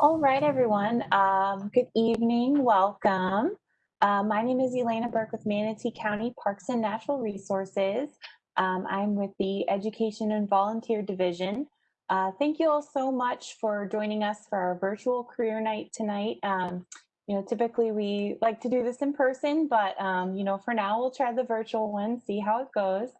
All right, everyone. Um, good evening. Welcome. Uh, my name is Elena Burke with Manatee County Parks and Natural Resources. Um, I'm with the Education and Volunteer Division. Uh, thank you all so much for joining us for our virtual career night tonight. Um, you know, typically we like to do this in person, but um, you know, for now we'll try the virtual one, see how it goes.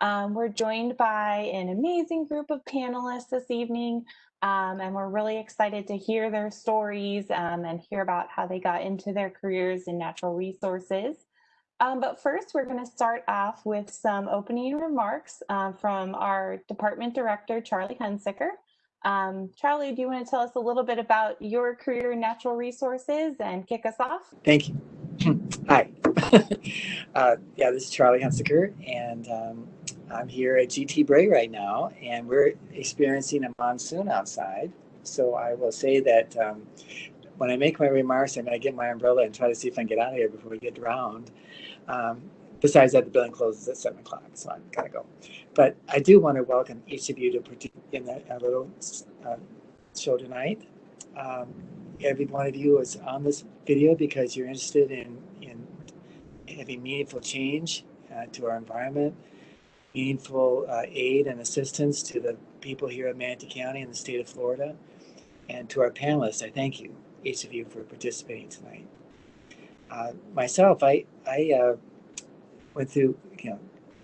Um, we're joined by an amazing group of panelists this evening. Um, and we're really excited to hear their stories um, and hear about how they got into their careers in natural resources. Um, but first, we're going to start off with some opening remarks uh, from our department director, Charlie Hunsicker. Um, Charlie, do you want to tell us a little bit about your career in natural resources and kick us off? Thank you. Hi. uh, yeah, this is Charlie Hunsicker, and um, I'm here at GT Bray right now, and we're experiencing a monsoon outside. So I will say that um, when I make my remarks, I'm going to get my umbrella and try to see if I can get out of here before we get drowned. Um, besides that, the building closes at 7 o'clock, so I'm going to go. But I do want to welcome each of you to participate in a, little uh, show tonight. Um, every one of you is on this video because you're interested in, in having meaningful change uh, to our environment meaningful uh, aid and assistance to the people here at Manatee County and the state of Florida. And to our panelists, I thank you, each of you, for participating tonight. Uh, myself, I, I uh, went through, you know,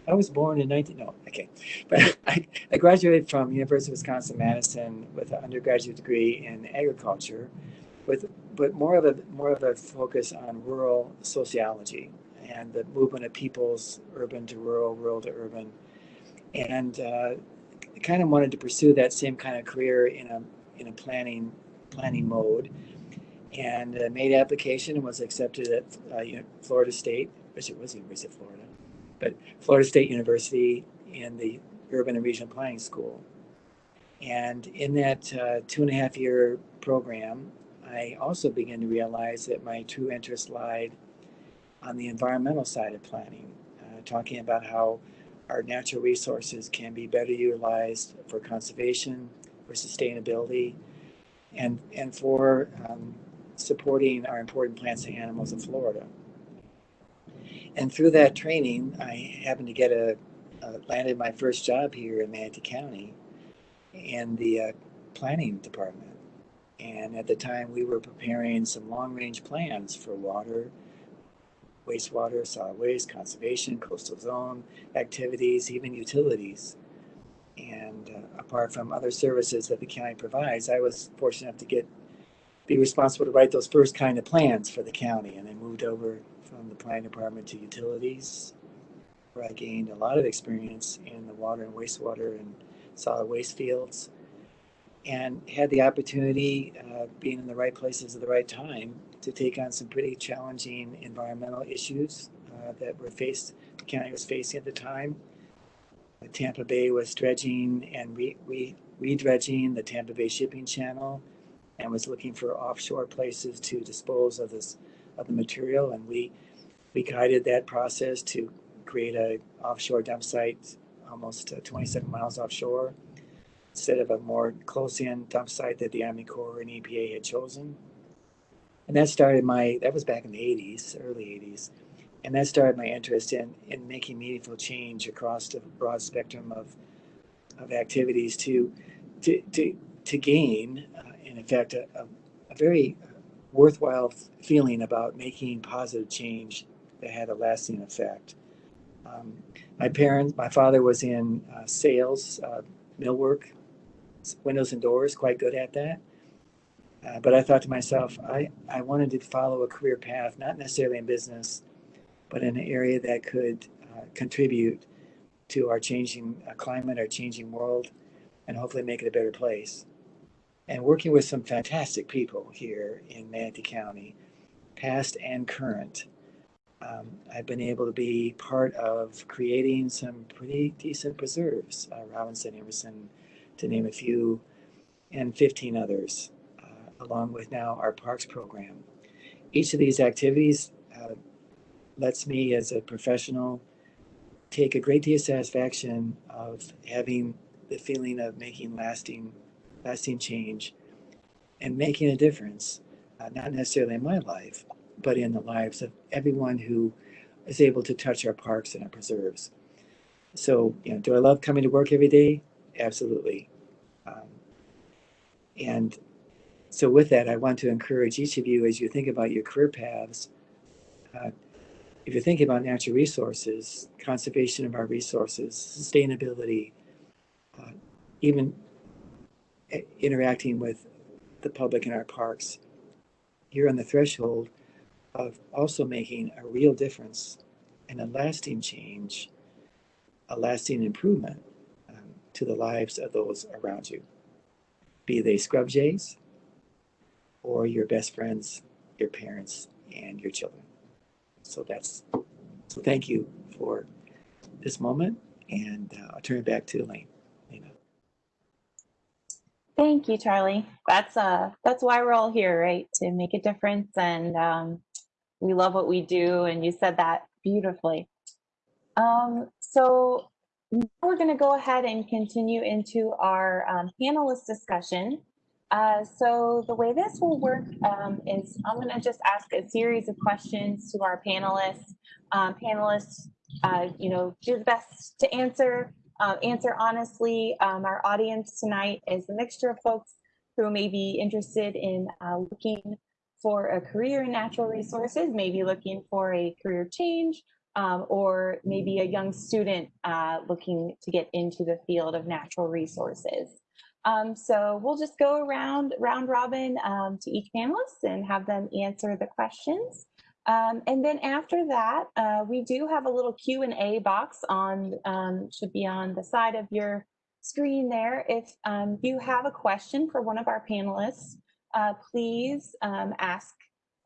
I was born in 19, no, okay. But I, I graduated from University of Wisconsin-Madison with an undergraduate degree in agriculture, with, but more of a, more of a focus on rural sociology and the movement of peoples, urban to rural, rural to urban. And uh, kind of wanted to pursue that same kind of career in a, in a planning, planning mode. And uh, made application and was accepted at uh, Florida State, which it was University of Florida, but Florida State University in the Urban and Regional Planning School. And in that uh, two and a half year program, I also began to realize that my true interest lied on the environmental side of planning, uh, talking about how our natural resources can be better utilized for conservation, for sustainability, and, and for um, supporting our important plants and animals of Florida. And through that training, I happened to get a, landed my first job here in Manatee County in the uh, planning department. And at the time, we were preparing some long range plans for water, wastewater, solid waste, conservation, coastal zone activities, even utilities. And uh, apart from other services that the county provides, I was fortunate enough to get be responsible to write those first kind of plans for the county. And I moved over from the planning department to utilities, where I gained a lot of experience in the water and wastewater and solid waste fields and had the opportunity, uh, being in the right places at the right time, to take on some pretty challenging environmental issues uh, that were faced, the county was facing at the time. Tampa Bay was dredging and re, re, re-dredging the Tampa Bay shipping channel and was looking for offshore places to dispose of this of the material and we we guided that process to create a offshore dump site almost uh, 27 miles offshore instead of a more close-in dump site that the Army Corps and EPA had chosen. And that started my that was back in the 80s early 80s and that started my interest in in making meaningful change across the broad spectrum of of activities to to to, to gain uh, in effect a, a, a very worthwhile feeling about making positive change that had a lasting effect. Um, my parents my father was in uh, sales uh, millwork windows and doors quite good at that uh, but I thought to myself, I, I wanted to follow a career path, not necessarily in business, but in an area that could uh, contribute to our changing uh, climate, our changing world, and hopefully make it a better place. And working with some fantastic people here in Manatee County, past and current, um, I've been able to be part of creating some pretty decent preserves, uh, Robinson, Emerson, to name a few, and 15 others along with now our parks program. Each of these activities uh, lets me as a professional take a great deal of satisfaction of having the feeling of making lasting lasting change and making a difference, uh, not necessarily in my life, but in the lives of everyone who is able to touch our parks and our preserves. So, you know, do I love coming to work every day? Absolutely. Um, and so, with that, I want to encourage each of you as you think about your career paths. Uh, if you're thinking about natural resources, conservation of our resources, sustainability, uh, even interacting with the public in our parks, you're on the threshold of also making a real difference and a lasting change, a lasting improvement to the lives of those around you, be they scrub jays or your best friends, your parents, and your children. So that's so. Thank you for this moment, and uh, I'll turn it back to Elaine. Elena. Thank you, Charlie. That's uh that's why we're all here, right? To make a difference and um we love what we do and you said that beautifully. Um so now we're going to go ahead and continue into our um, panelist discussion. Uh, so the way this will work um, is I'm going to just ask a series of questions to our panelists. Um, panelists, uh, you know, do the best to answer uh, answer honestly. Um, our audience tonight is a mixture of folks who may be interested in uh, looking for a career in natural resources, maybe looking for a career change, um, or maybe a young student uh, looking to get into the field of natural resources. Um, so we'll just go around round robin um, to each panelist and have them answer the questions. Um, and then after that, uh, we do have a little Q and A box on, um, should be on the side of your screen there. If um, you have a question for one of our panelists, uh, please ask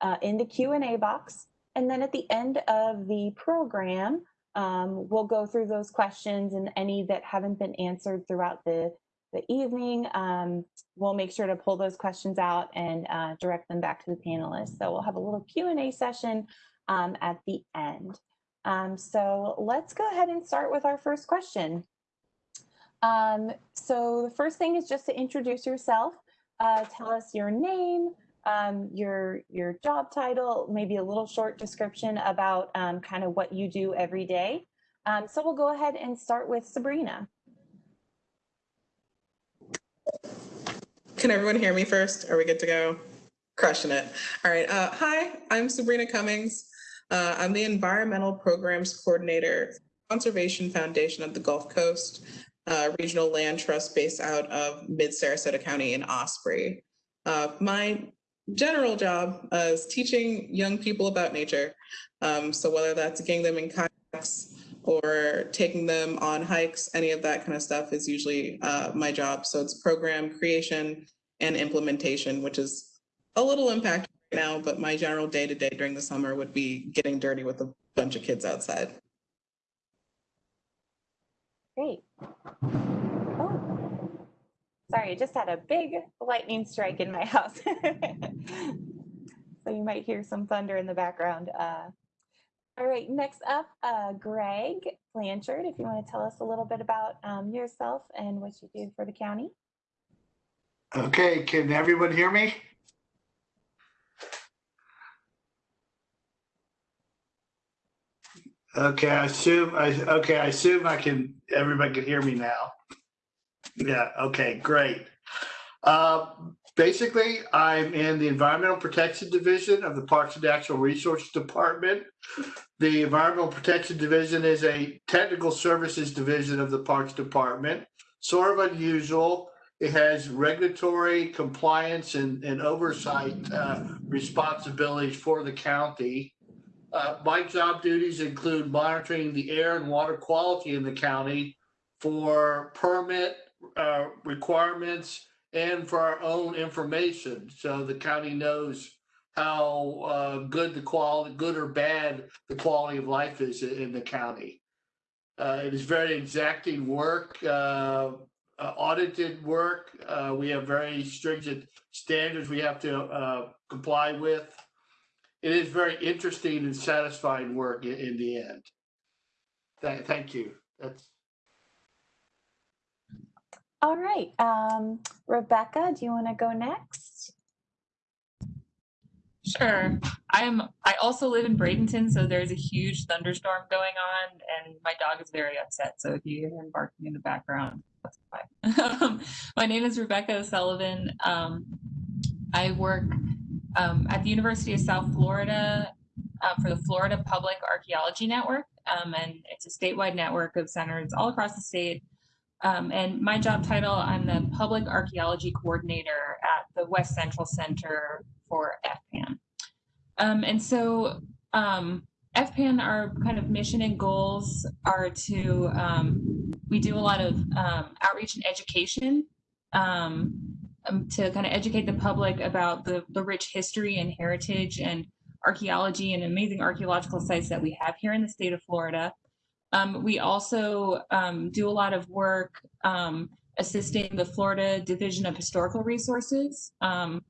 uh, in the Q and A box. And then at the end of the program, um, we'll go through those questions and any that haven't been answered throughout the, the evening. Um, we'll make sure to pull those questions out and uh, direct them back to the panelists. So we'll have a little Q&A session um, at the end. Um, so let's go ahead and start with our first question. Um, so the first thing is just to introduce yourself. Uh, tell us your name, um, your your job title, maybe a little short description about um, kind of what you do every day. Um, so we'll go ahead and start with Sabrina. Can everyone hear me first? Are we good to go? Crushing it. All right. Uh, hi, I'm Sabrina Cummings. Uh, I'm the Environmental Programs Coordinator, Conservation Foundation of the Gulf Coast, uh, Regional Land Trust based out of Mid Sarasota County in Osprey. Uh, my general job uh, is teaching young people about nature. Um, so whether that's getting them in kayaks or taking them on hikes, any of that kind of stuff is usually uh, my job. So it's program creation and implementation, which is a little impacted right now, but my general day to day during the summer would be getting dirty with a bunch of kids outside. Great. Sorry, I just had a big lightning strike in my house. so you might hear some thunder in the background. Uh, all right, next up, uh, Greg Blanchard, if you want to tell us a little bit about um, yourself and what you do for the county. Okay, can everyone hear me? Okay, I assume, I, okay, I assume I can, everybody can hear me now. Yeah, okay, great. Uh, Basically, I'm in the Environmental Protection Division of the Parks and Natural Resources Department. The Environmental Protection Division is a technical services division of the Parks Department, sort of unusual. It has regulatory compliance and, and oversight uh, responsibilities for the county. Uh, my job duties include monitoring the air and water quality in the county for permit uh, requirements and for our own information. So the county knows how uh, good the quality, good or bad, the quality of life is in the county. Uh, it is very exacting work, uh, uh, audited work. Uh, we have very stringent standards we have to uh, comply with. It is very interesting and satisfying work in, in the end. Thank, thank you. That's All right, um, Rebecca, do you want to go next? Sure. I'm. I also live in Bradenton, so there's a huge thunderstorm going on, and my dog is very upset. So if you hear him barking in the background, that's fine. my name is Rebecca O'Sullivan. Um, I work um, at the University of South Florida uh, for the Florida Public Archaeology Network, um, and it's a statewide network of centers all across the state. Um, and my job title, I'm the Public Archaeology Coordinator at the West Central Center for FPAN. Um, and so um, FPAN, our kind of mission and goals are to, um, we do a lot of um, outreach and education um, um, to kind of educate the public about the, the rich history and heritage and archaeology and amazing archaeological sites that we have here in the state of Florida. Um, we also um, do a lot of work um, assisting the Florida Division of Historical Resources um,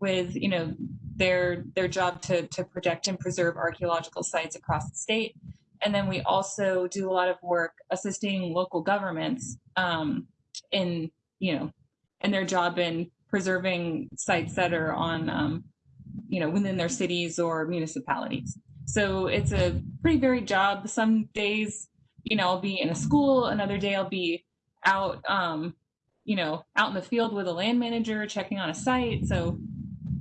with, you know, their their job to to protect and preserve archaeological sites across the state. And then we also do a lot of work assisting local governments um, in, you know, in their job in preserving sites that are on, um, you know, within their cities or municipalities. So it's a pretty varied job. Some days, you know, I'll be in a school. Another day I'll be out, um, you know, out in the field with a land manager checking on a site. So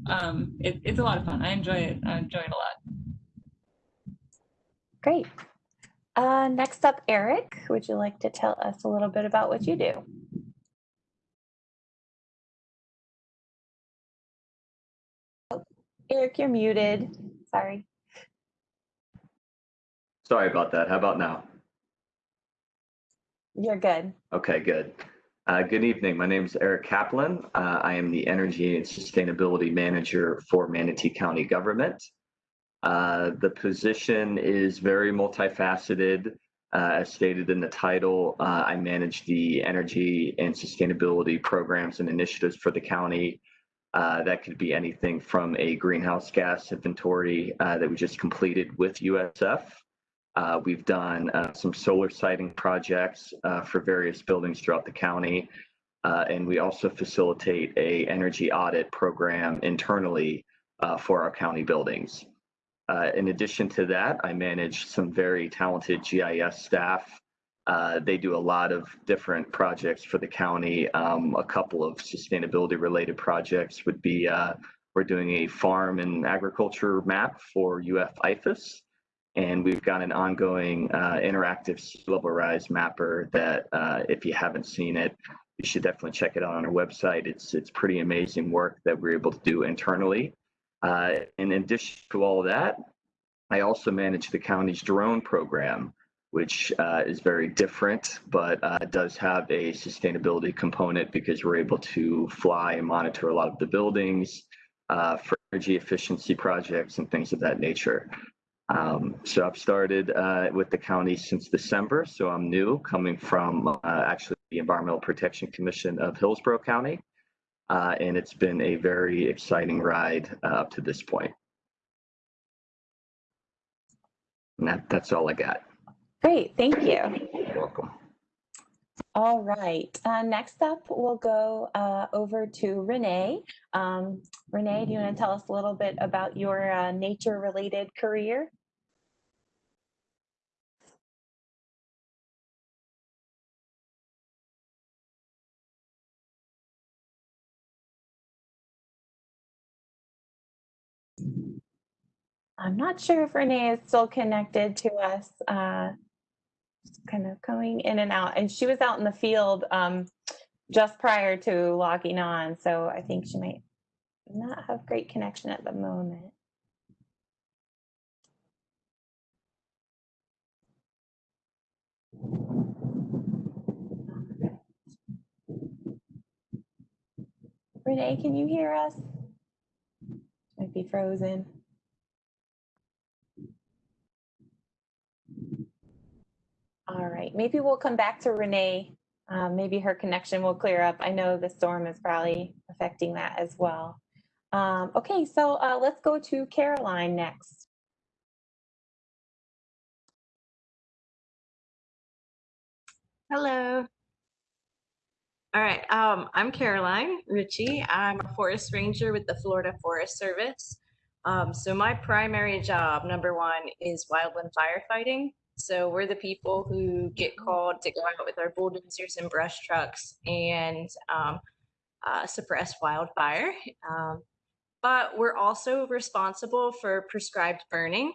um, it, it's a lot of fun. I enjoy it. I enjoy it a lot. Great. Uh, next up, Eric, would you like to tell us a little bit about what you do? Eric, you're muted. Sorry. Sorry about that. How about now? You're good. Okay, good. Uh, good evening. My name is Eric Kaplan. Uh, I am the Energy and Sustainability Manager for Manatee County Government. Uh, the position is very multifaceted. Uh, as stated in the title, uh, I manage the energy and sustainability programs and initiatives for the county. Uh, that could be anything from a greenhouse gas inventory that we just completed with USF uh, we've done uh, some solar siting projects uh, for various buildings throughout the county. Uh, and we also facilitate a energy audit program internally uh, for our county buildings. Uh, in addition to that, I manage some very talented GIS staff. They do a lot of different projects for the county. Um, a couple of sustainability related projects would be we're doing a farm and agriculture map for UF IFAS. And we've got an ongoing uh, interactive sea level rise mapper that uh, if you haven't seen it, you should definitely check it out on our website. It's, it's pretty amazing work that we're able to do internally. Uh, in addition to all that, I also manage the county's drone program, which uh, is very different, but uh, does have a sustainability component because we're able to fly and monitor a lot of the buildings uh, for energy efficiency projects and things of that nature. Um, so I've started uh, with the county since December, so I'm new, coming from uh, actually the Environmental Protection Commission of Hillsborough County, uh, and it's been a very exciting ride up to this point. And that, that's all I got. Great, thank you. You're welcome. All right, uh, next up, we'll go uh, over to Renee. Um, Renee, do you want to tell us a little bit about your uh, nature-related career? I'm not sure if Renee is still connected to us. Kind of coming in and out. And she was out in the field um, just prior to logging on. So I think she might not have great connection at the moment. Renee, can you hear us? Might be frozen. All right, maybe we'll come back to Renee. Um, maybe her connection will clear up. I know the storm is probably affecting that as well. Um, okay, so uh, let's go to Caroline next. Hello. All right, um, I'm Caroline Ritchie. I'm a forest ranger with the Florida Forest Service. Um, so my primary job, number one, is wildland firefighting. So we're the people who get called to go out with our bulldozers and brush trucks and um, uh, suppress wildfire. Um, but we're also responsible for prescribed burning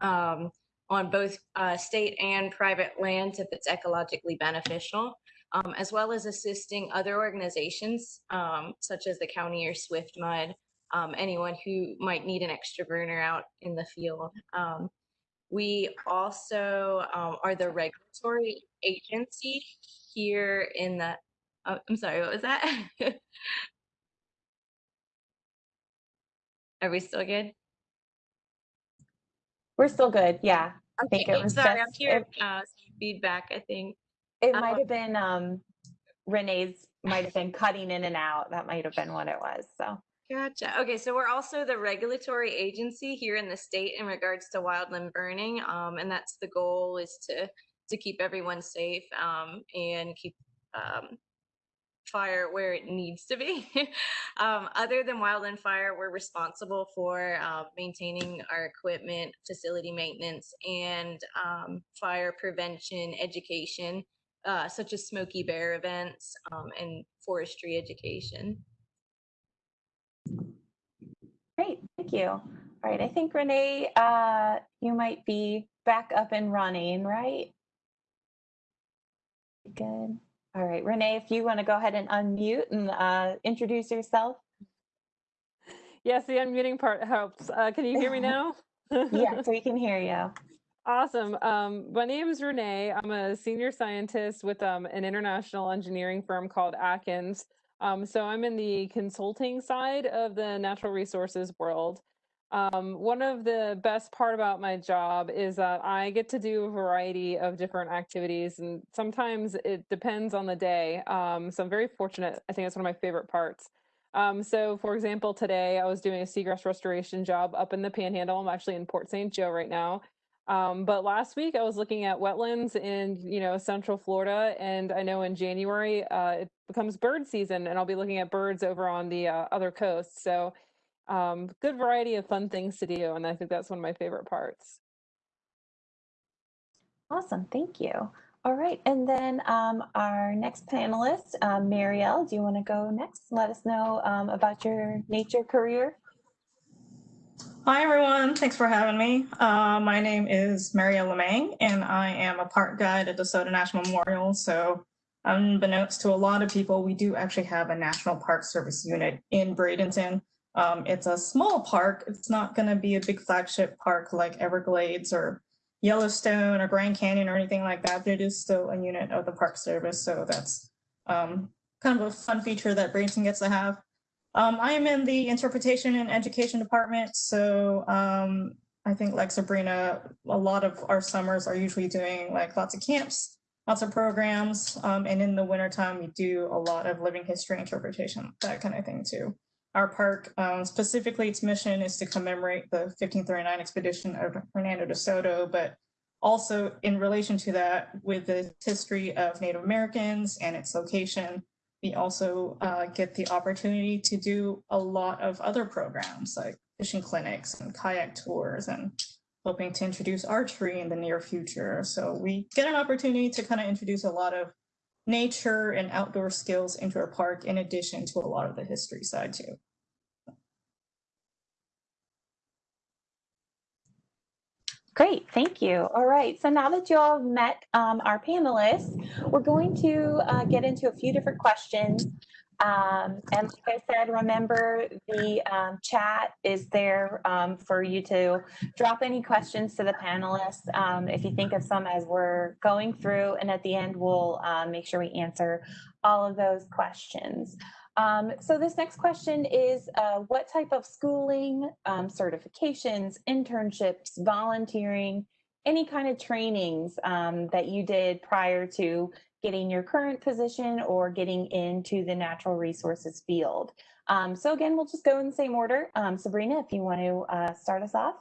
um, on both uh, state and private lands if it's ecologically beneficial, um, as well as assisting other organizations um, such as the county or Swift Mud, um, anyone who might need an extra burner out in the field. Um, we also um, are the regulatory agency here in the, oh, I'm sorry, what was that? Are we still good? We're still good. Yeah. I think Okay, it was sorry, I'm just- hearing uh, some feedback, I think. It Uh, might have been um, Renee's might have been cutting in and out. That might have been what it was. So Gotcha. Okay, so we're also the regulatory agency here in the state in regards to wildland burning, um, and that's the goal is to to keep everyone safe um, and keep um, fire where it needs to be. um, other than wildland fire, we're responsible for uh, maintaining our equipment, facility maintenance, and um, fire prevention education, uh, such as Smokey Bear events um, and forestry education. Great. Thank you. All right. I think Renee, uh, you might be back up and running, right? Good. All right, Renee, if you want to go ahead and unmute and uh, introduce yourself. Yes, the unmuting part helps. Uh, can you hear me now? Yes, we can hear you. Awesome. Um, my name is Renee. I'm a senior scientist with um, an international engineering firm called Atkins. Um, so I'm in the consulting side of the natural resources world. Um, one of the best part about my job is that I get to do a variety of different activities, and sometimes it depends on the day. Um, so I'm very fortunate. I think it's one of my favorite parts. Um, so, for example, today I was doing a seagrass restoration job up in the Panhandle. I'm actually in Port St. Joe right now. Um, but last week I was looking at wetlands in, you know, Central Florida, and I know in January uh, it becomes bird season, and I'll be looking at birds over on the uh, other coast. So, um, good variety of fun things to do, and I think that's one of my favorite parts. Awesome, thank you. All right, and then um, our next panelist, um, Marielle, do you want to go next? Let us know um, about your nature career. Hi, everyone. Thanks for having me. Uh, my name is Maria Lemang, and I am a park guide at DeSoto National Memorial. So, unbeknownst to a lot of people, we do actually have a National Park Service unit in Bradenton. Um, it's a small park. It's not going to be a big flagship park like Everglades or Yellowstone or Grand Canyon or anything like that, but it is still a unit of the Park Service. So, that's um, kind of a fun feature that Bradenton gets to have. Um, I am in the interpretation and education department. So um, I think like Sabrina, a lot of our summers are usually doing like lots of camps, lots of programs. Um, and in the wintertime, we do a lot of living history interpretation, that kind of thing too. Our park, um, specifically its mission is to commemorate the 1539 expedition of Hernando de Soto, but also in relation to that with the history of Native Americans and its location, we also uh, get the opportunity to do a lot of other programs like fishing clinics and kayak tours and hoping to introduce archery in the near future. So we get an opportunity to kind of introduce a lot of nature and outdoor skills into our park in addition to a lot of the history side too. Great, thank you. All right, so now that you all have met um, our panelists, we're going to uh, get into a few different questions. Um, and like I said, remember the um, chat is there um, for you to drop any questions to the panelists. Um, if you think of some as we're going through, and at the end, we'll uh, make sure we answer all of those questions. Um, so this next question is, uh, what type of schooling, um, certifications, internships, volunteering, any kind of trainings um, that you did prior to getting your current position or getting into the natural resources field? Um, so again, we'll just go in the same order. Um, Sabrina, if you want to uh, start us off.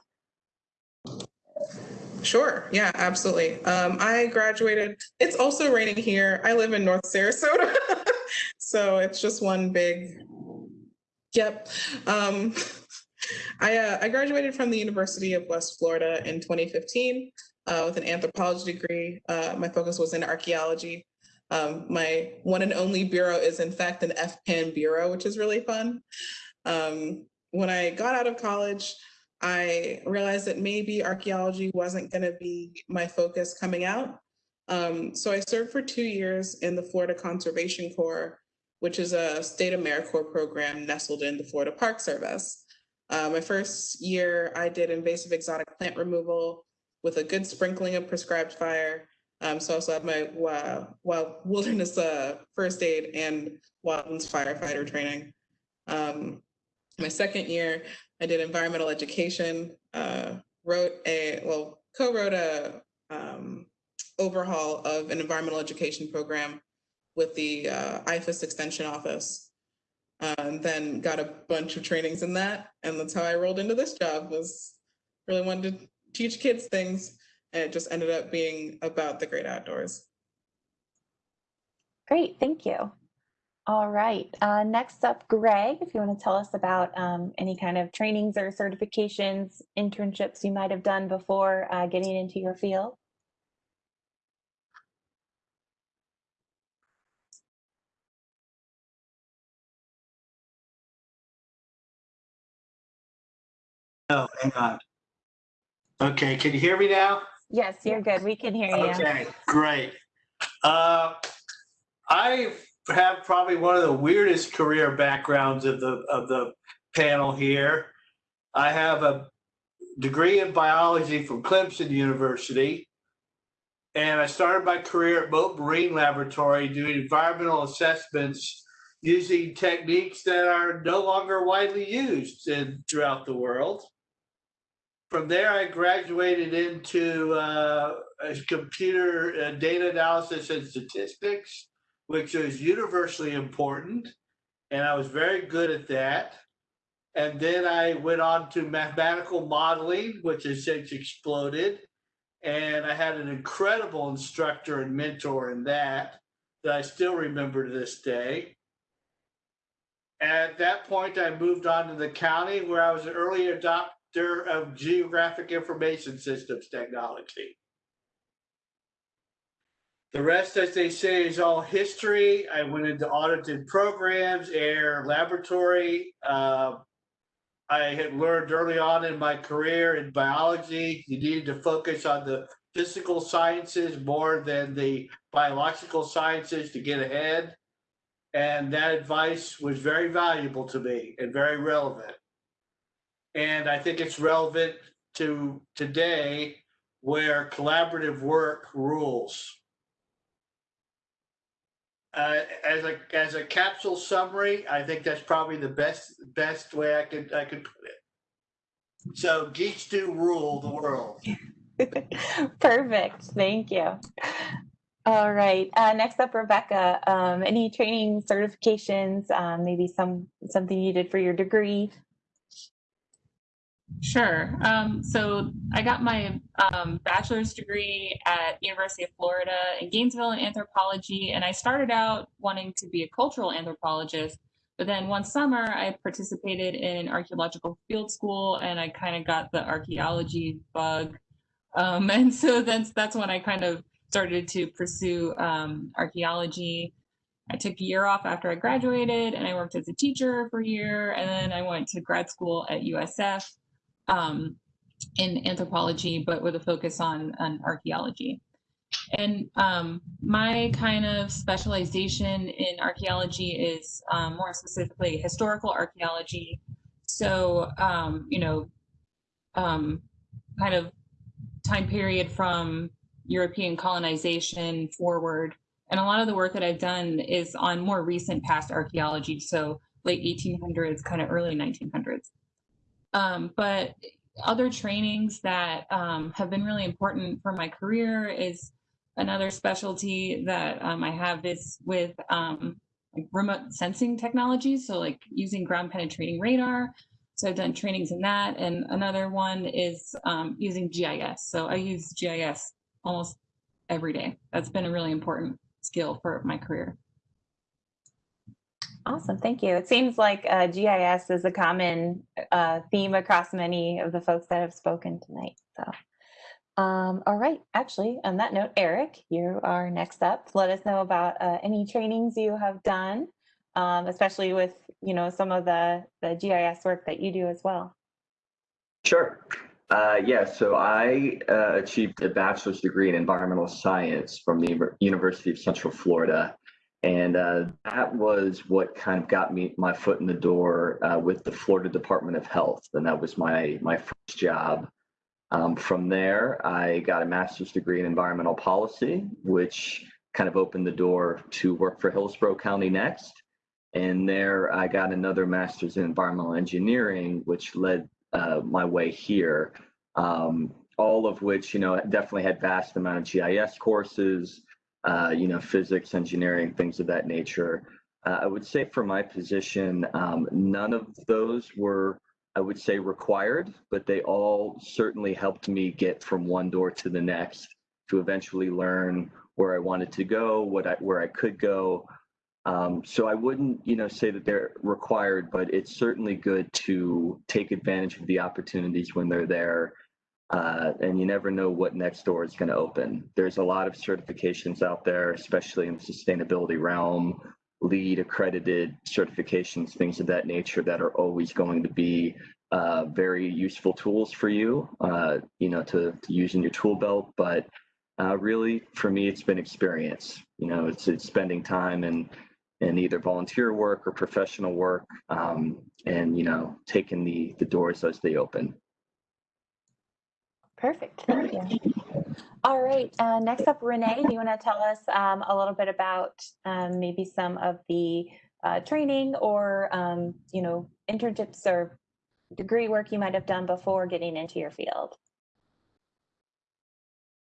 Sure. Yeah, absolutely. Um, I graduated. It's also raining here. I live in North Sarasota. so it's just one big, yep. Um, I, uh, I graduated from the University of West Florida in 2015 uh, with an anthropology degree. Uh, my focus was in archaeology. Um, my one and only bureau is, in fact, an FPAN bureau, which is really fun. Um, when I got out of college, I realized that maybe archaeology wasn't going to be my focus coming out. Um, so I served for two years in the Florida Conservation Corps, which is a state AmeriCorps program nestled in the Florida Park Service. Uh, my first year, I did invasive exotic plant removal with a good sprinkling of prescribed fire. Um, so I also have my uh, wild wilderness uh, first aid and wildlands firefighter training. Um, my second year, I did environmental education, uh, wrote a, well, co-wrote a um, overhaul of an environmental education program with the uh, IFAS Extension Office. Uh, and then got a bunch of trainings in that. And that's how I rolled into this job was really wanted to teach kids things. And it just ended up being about the great outdoors. Great, thank you. All right, uh, next up, Greg, if you want to tell us about um, any kind of trainings or certifications, internships you might have done before uh, getting into your field. Oh, hang on. Okay, can you hear me now? Yes, you're good. We can hear you. Okay, great. Uh, I have probably one of the weirdest career backgrounds of the of the panel here. I have a degree in biology from Clemson University, and I started my career at Mote Marine Laboratory doing environmental assessments using techniques that are no longer widely used in, throughout the world. From there, I graduated into uh, computer uh, data analysis and statistics, which is universally important. And I was very good at that. And then I went on to mathematical modeling, which has since exploded. And I had an incredible instructor and mentor in that that I still remember to this day. At that point, I moved on to the county where I was an early adopter of geographic information systems technology. The rest, as they say, is all history. I went into audited programs, air laboratory. Uh, I had learned early on in my career in biology, you needed to focus on the physical sciences more than the biological sciences to get ahead. And that advice was very valuable to me and very relevant. And I think it's relevant to today where collaborative work rules. Uh, as a as a capsule summary, I think that's probably the best best way I could I could put it. So geeks do rule the world. Perfect. Thank you. All right. Uh, next up, Rebecca. Um, any training certifications? Um, maybe some something you did for your degree Sure. Um, so I got my um, bachelor's degree at University of Florida in Gainesville in anthropology, and I started out wanting to be a cultural anthropologist. But then one summer, I participated in an archaeological field school, and I kind of got the archaeology bug. Um, and so that's that's when I kind of started to pursue um, archaeology. I took a year off after I graduated, and I worked as a teacher for a year, and then I went to grad school at USF um, in anthropology, but with a focus on, on archaeology. And um, my kind of specialization in archaeology is um, more specifically historical archaeology. So, um, you know, um, kind of time period from European colonization forward. And a lot of the work that I've done is on more recent past archaeology. So late 1800s, kind of early 1900s. Um, but other trainings that um, have been really important for my career is another specialty that um, I have is with um, like remote sensing technologies. So like using ground penetrating radar. So I've done trainings in that. And another one is um, using GIS. So I use GIS almost every day. That's been a really important skill for my career. Awesome, thank you. It seems like uh, GIS is a common uh, theme across many of the folks that have spoken tonight. So, um, all right. Actually, on that note, Eric, you are next up. Let us know about uh, any trainings you have done, um, especially with you know some of the the GIS work that you do as well. Sure. Uh, yeah, so I uh, achieved a bachelor's degree in environmental science from the University of Central Florida. And uh, that was what kind of got me my foot in the door uh, with the Florida Department of Health. And that was my, my first job. Um, from there, I got a master's degree in environmental policy, which kind of opened the door to work for Hillsborough County next. And there I got another master's in environmental engineering, which led uh, my way here. Um, all of which, you know, definitely had vast amount of GIS courses, uh, you know, physics, engineering, things of that nature. Uh, I would say for my position, um, none of those were, I would say, required, but they all certainly helped me get from one door to the next to eventually learn where I wanted to go, what I, where I could go. Um, so I wouldn't, you know, say that they're required, but it's certainly good to take advantage of the opportunities when they're there uh, and you never know what next door is going to open. There's a lot of certifications out there, especially in the sustainability realm, LEED accredited certifications, things of that nature that are always going to be uh, very useful tools for you, uh, you know, to, to, use in your tool belt. But uh, really, for me, it's been experience. You know, it's, it's spending time and in either volunteer work or professional work, um, and you know, taking the the doors as they open. Perfect. Thank you. All right. Uh, next up, Renee, do you want to tell us um, a little bit about um, maybe some of the uh, training or, um, you know, internships or degree work you might have done before getting into your field?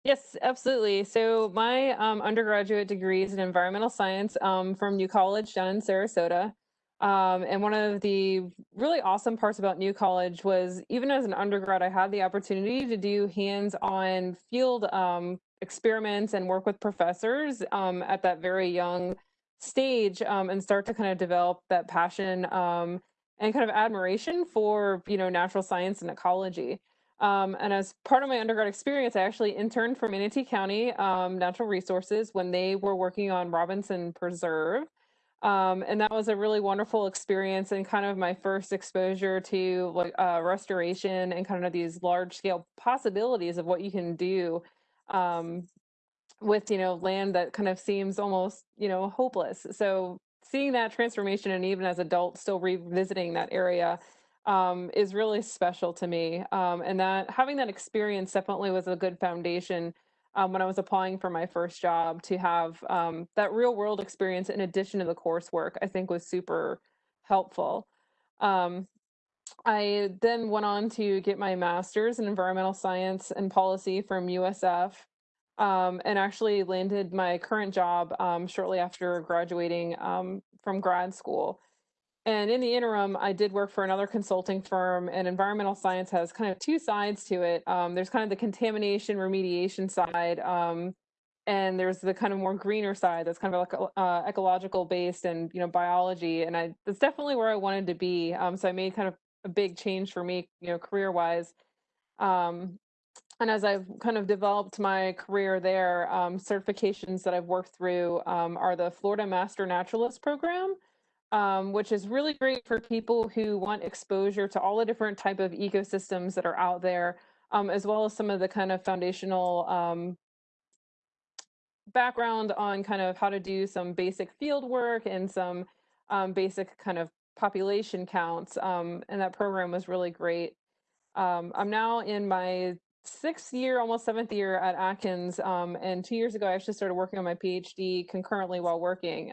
Yes, absolutely. So my um, undergraduate degree is in environmental science um, from New College down in Sarasota. Um, and one of the really awesome parts about New College was even as an undergrad, I had the opportunity to do hands-on field um, experiments and work with professors um, at that very young stage um, and start to kind of develop that passion um, and kind of admiration for you know natural science and ecology. Um, and as part of my undergrad experience, I actually interned for Manatee County Natural Resources when they were working on Robinson Preserve. Um, and that was a really wonderful experience and kind of my first exposure to like uh, restoration and kind of these large scale possibilities of what you can do um, with you know land that kind of seems almost you know hopeless. So seeing that transformation and even as adults still revisiting that area um, is really special to me. Um, and that having that experience definitely was a good foundation um, when I was applying for my first job to have um, that real world experience in addition to the coursework, I think was super helpful. Um, I then went on to get my master's in environmental science and policy from USF um, and actually landed my current job um, shortly after graduating um, from grad school. And in the interim, I did work for another consulting firm, and environmental science has kind of two sides to it. Um, there's kind of the contamination remediation side, um, and there's the kind of more greener side that's kind of like uh, ecological based and you know biology. And I that's definitely where I wanted to be. Um, so I made kind of a big change for me, you know, career wise. Um, and as I've kind of developed my career there, um, certifications that I've worked through um, are the Florida Master Naturalist Program um, which is really great for people who want exposure to all the different type of ecosystems that are out there, um, as well as some of the kind of foundational um, background on kind of how to do some basic field work and some um, basic kind of population counts. Um, and that program was really great. Um, I'm now in my sixth year, almost seventh year at Atkins. and two years ago, I actually started working on my PhD concurrently while working.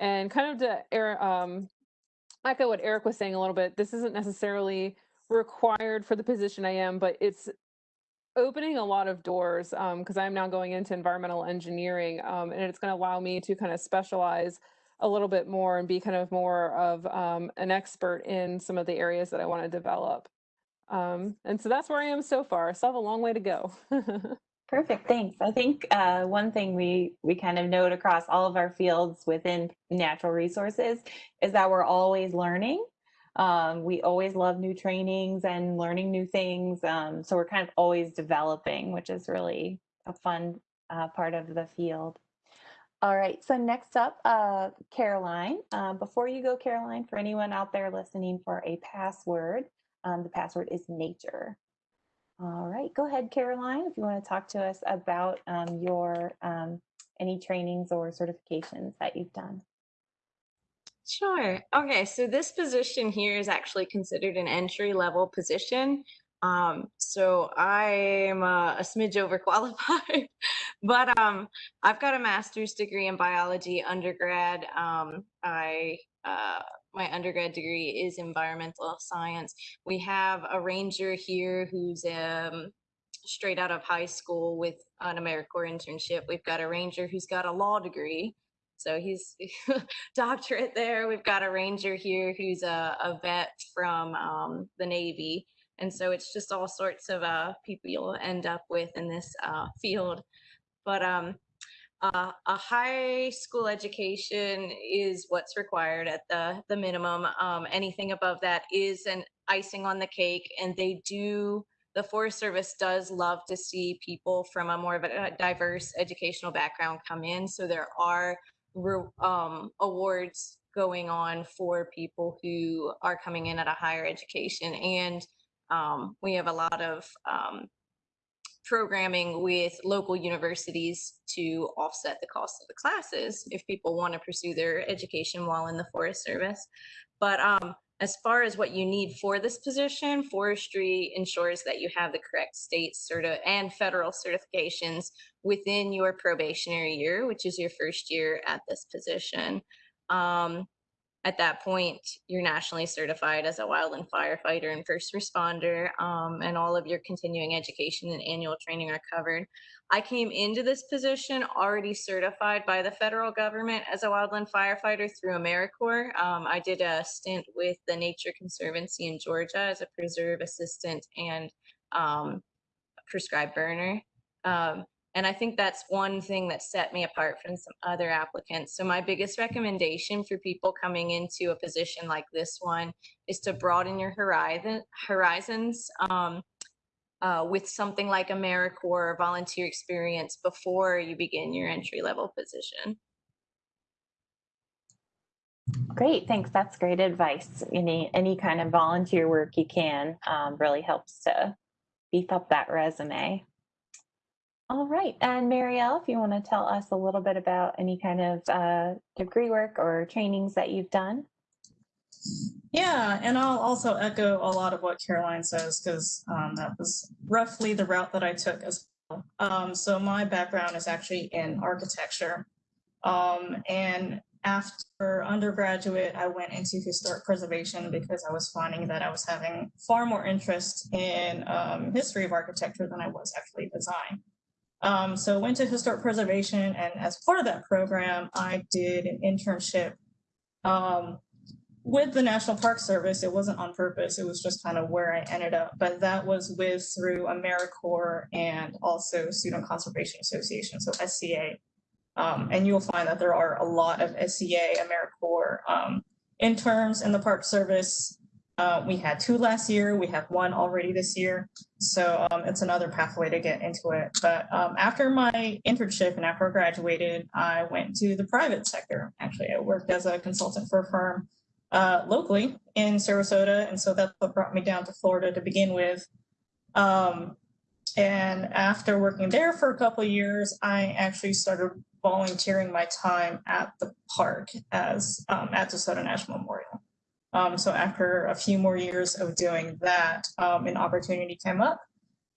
And kind of to um, echo what Eric was saying a little bit, this isn't necessarily required for the position I am, but it's opening a lot of doors because um, I'm now going into environmental engineering um, and it's going to allow me to kind of specialize a little bit more and be kind of more of um, an expert in some of the areas that I want to develop. Um, and so that's where I am so far. I still have a long way to go. Perfect, thanks. I think uh, one thing we we kind of note across all of our fields within natural resources is that we're always learning. Um, we always love new trainings and learning new things. Um, so we're kind of always developing, which is really a fun uh, part of the field. All right, so next up, uh, Caroline. Uh, before you go, Caroline, for anyone out there listening for a password, um, the password is nature. All right, go ahead, Caroline, if you want to talk to us about um, your um, any trainings or certifications that you've done. Sure. Okay, so this position here is actually considered an entry level position. Um, so I'm uh, a smidge overqualified, but um, I've got a master's degree in biology undergrad. Um, I uh, my undergrad degree is environmental science. We have a ranger here who's um, straight out of high school with an AmeriCorps internship. We've got a ranger who's got a law degree. So he's doctorate there. We've got a ranger here who's a, a vet from um, the Navy. And so it's just all sorts of uh, people you'll end up with in this uh, field. But um, uh, a high school education is what's required at the, the minimum. Um, anything above that is an icing on the cake. And they do, the Forest Service does love to see people from a more of a diverse educational background come in. So there are um, awards going on for people who are coming in at a higher education. And um, we have a lot of um, programming with local universities to offset the cost of the classes if people want to pursue their education while in the Forest Service. But um, as far as what you need for this position, forestry ensures that you have the correct state certi and federal certifications within your probationary year, which is your first year at this position. Um, at that point, you're nationally certified as a wildland firefighter and first responder, um, and all of your continuing education and annual training are covered. I came into this position already certified by the federal government as a wildland firefighter through AmeriCorps. Um, I did a stint with the Nature Conservancy in Georgia as a preserve assistant and um, prescribed burner. Um, and I think that's one thing that set me apart from some other applicants. So my biggest recommendation for people coming into a position like this one is to broaden your horizon, horizons um, uh, with something like AmeriCorps or volunteer experience before you begin your entry level position. Great, thanks. That's great advice. Any any kind of volunteer work you can um, really helps to beef up that resume. All right, and Marielle, if you want to tell us a little bit about any kind of uh, degree work or trainings that you've done. Yeah, and I'll also echo a lot of what Caroline says because um, that was roughly the route that I took as well. Um, so my background is actually in architecture. Um, and after undergraduate, I went into historic preservation because I was finding that I was having far more interest in um, history of architecture than I was actually design. Um, so I went to historic preservation and as part of that program, I did an internship um, with the National Park Service. It wasn't on purpose. It was just kind of where I ended up, but that was with through AmeriCorps and also Student Conservation Association, so SCA. Um, and you'll find that there are a lot of SCA, AmeriCorps um, interns in the Park Service uh, we had two last year. We have one already this year. So um, it's another pathway to get into it. But um, after my internship and after I graduated, I went to the private sector. Actually, I worked as a consultant for a firm uh, locally in Sarasota. And so that's what brought me down to Florida to begin with. Um, and after working there for a couple of years, I actually started volunteering my time at the park as um, at DeSoto National Memorial. Um, so after a few more years of doing that, um, an opportunity came up.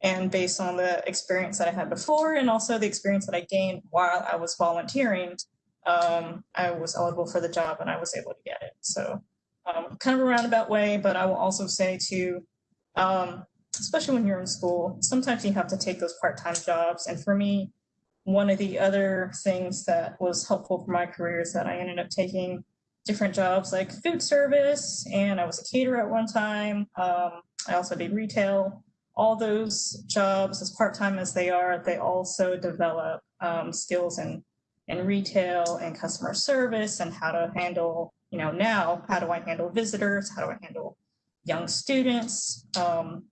And based on the experience that I had before and also the experience that I gained while I was volunteering, um, I was eligible for the job and I was able to get it. So um, kind of a roundabout way, but I will also say to, um, especially when you're in school, sometimes you have to take those part-time jobs. And for me, one of the other things that was helpful for my career is that I ended up taking different jobs like food service, and I was a caterer at one time. Um, I also did retail. all those jobs, as part-time as they are, they also develop um, skills in, in retail and customer service and how to handle, you know, now, how do I handle visitors? How do I handle young students, um,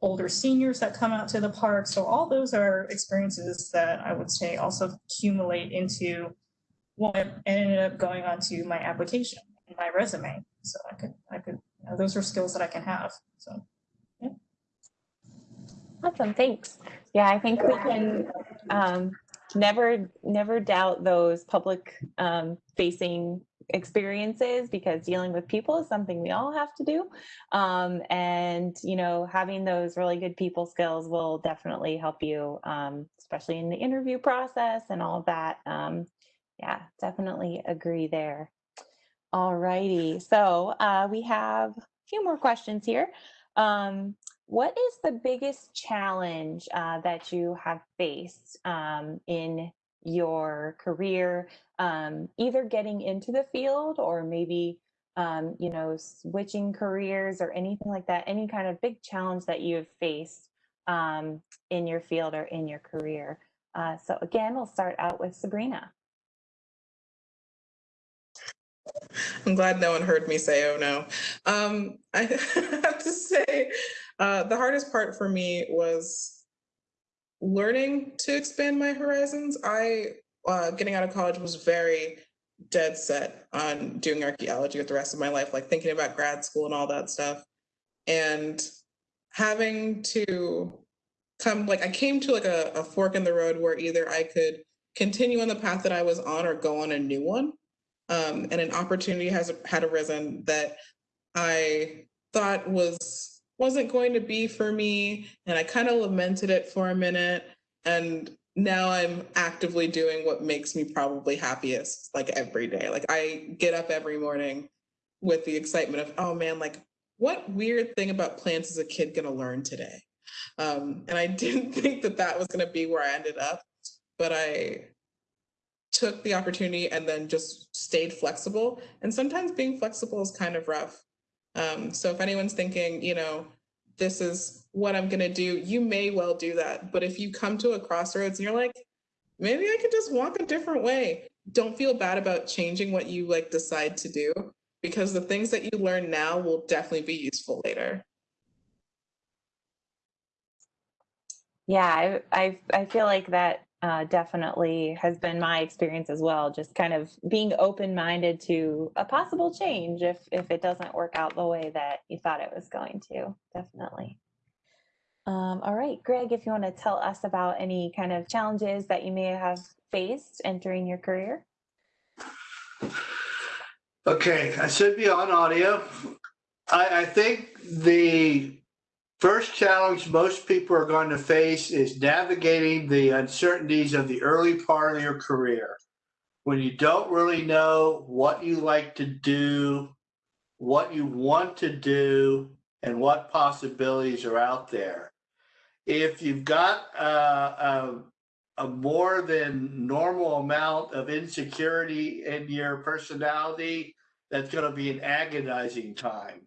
older seniors that come out to the park? So all those are experiences that I would say also accumulate into what ended up going onto my application and my resume. So I could, I could, you know, those are skills that I can have. So. yeah. Awesome, thanks. Yeah, I think we can um, never, never doubt those public um, facing experiences because dealing with people is something we all have to do. Um, and, you know, having those really good people skills will definitely help you, um, especially in the interview process and all of that. Um, yeah, definitely agree there. All righty, so uh, we have a few more questions here. Um, what is the biggest challenge uh, that you have faced um, in your career, um, either getting into the field or maybe, um, you know, switching careers or anything like that? Any kind of big challenge that you have faced um, in your field or in your career? Uh, so again, we'll start out with Sabrina. I'm glad no one heard me say, oh no. Um, I have to say, uh, the hardest part for me was learning to expand my horizons. I, uh, getting out of college, was very dead set on doing archaeology with the rest of my life, like thinking about grad school and all that stuff. And having to come, like, I came to like a, a fork in the road where either I could continue on the path that I was on or go on a new one um, and an opportunity has had arisen that I thought was wasn't going to be for me, and I kind of lamented it for a minute, and now I'm actively doing what makes me probably happiest, like every day. Like I get up every morning with the excitement of, oh man, like what weird thing about plants is a kid gonna learn today? Um, and I didn't think that that was gonna be where I ended up, but I took the opportunity and then just stayed flexible. And sometimes being flexible is kind of rough. Um, so if anyone's thinking, you know, this is what I'm going to do, you may well do that. But if you come to a crossroads and you're like, maybe I could just walk a different way, don't feel bad about changing what you like decide to do because the things that you learn now will definitely be useful later. Yeah, I, I, I feel like that uh, definitely has been my experience as well. Just kind of being open minded to a possible change if if it doesn't work out the way that you thought it was going to. Definitely. Um, all right, Greg, if you want to tell us about any kind of challenges that you may have faced entering your career. Okay, I should be on audio. I, I think the First challenge most people are going to face is navigating the uncertainties of the early part of your career when you don't really know what you like to do, what you want to do, and what possibilities are out there. If you've got uh, a, a more than normal amount of insecurity in your personality, that's going to be an agonizing time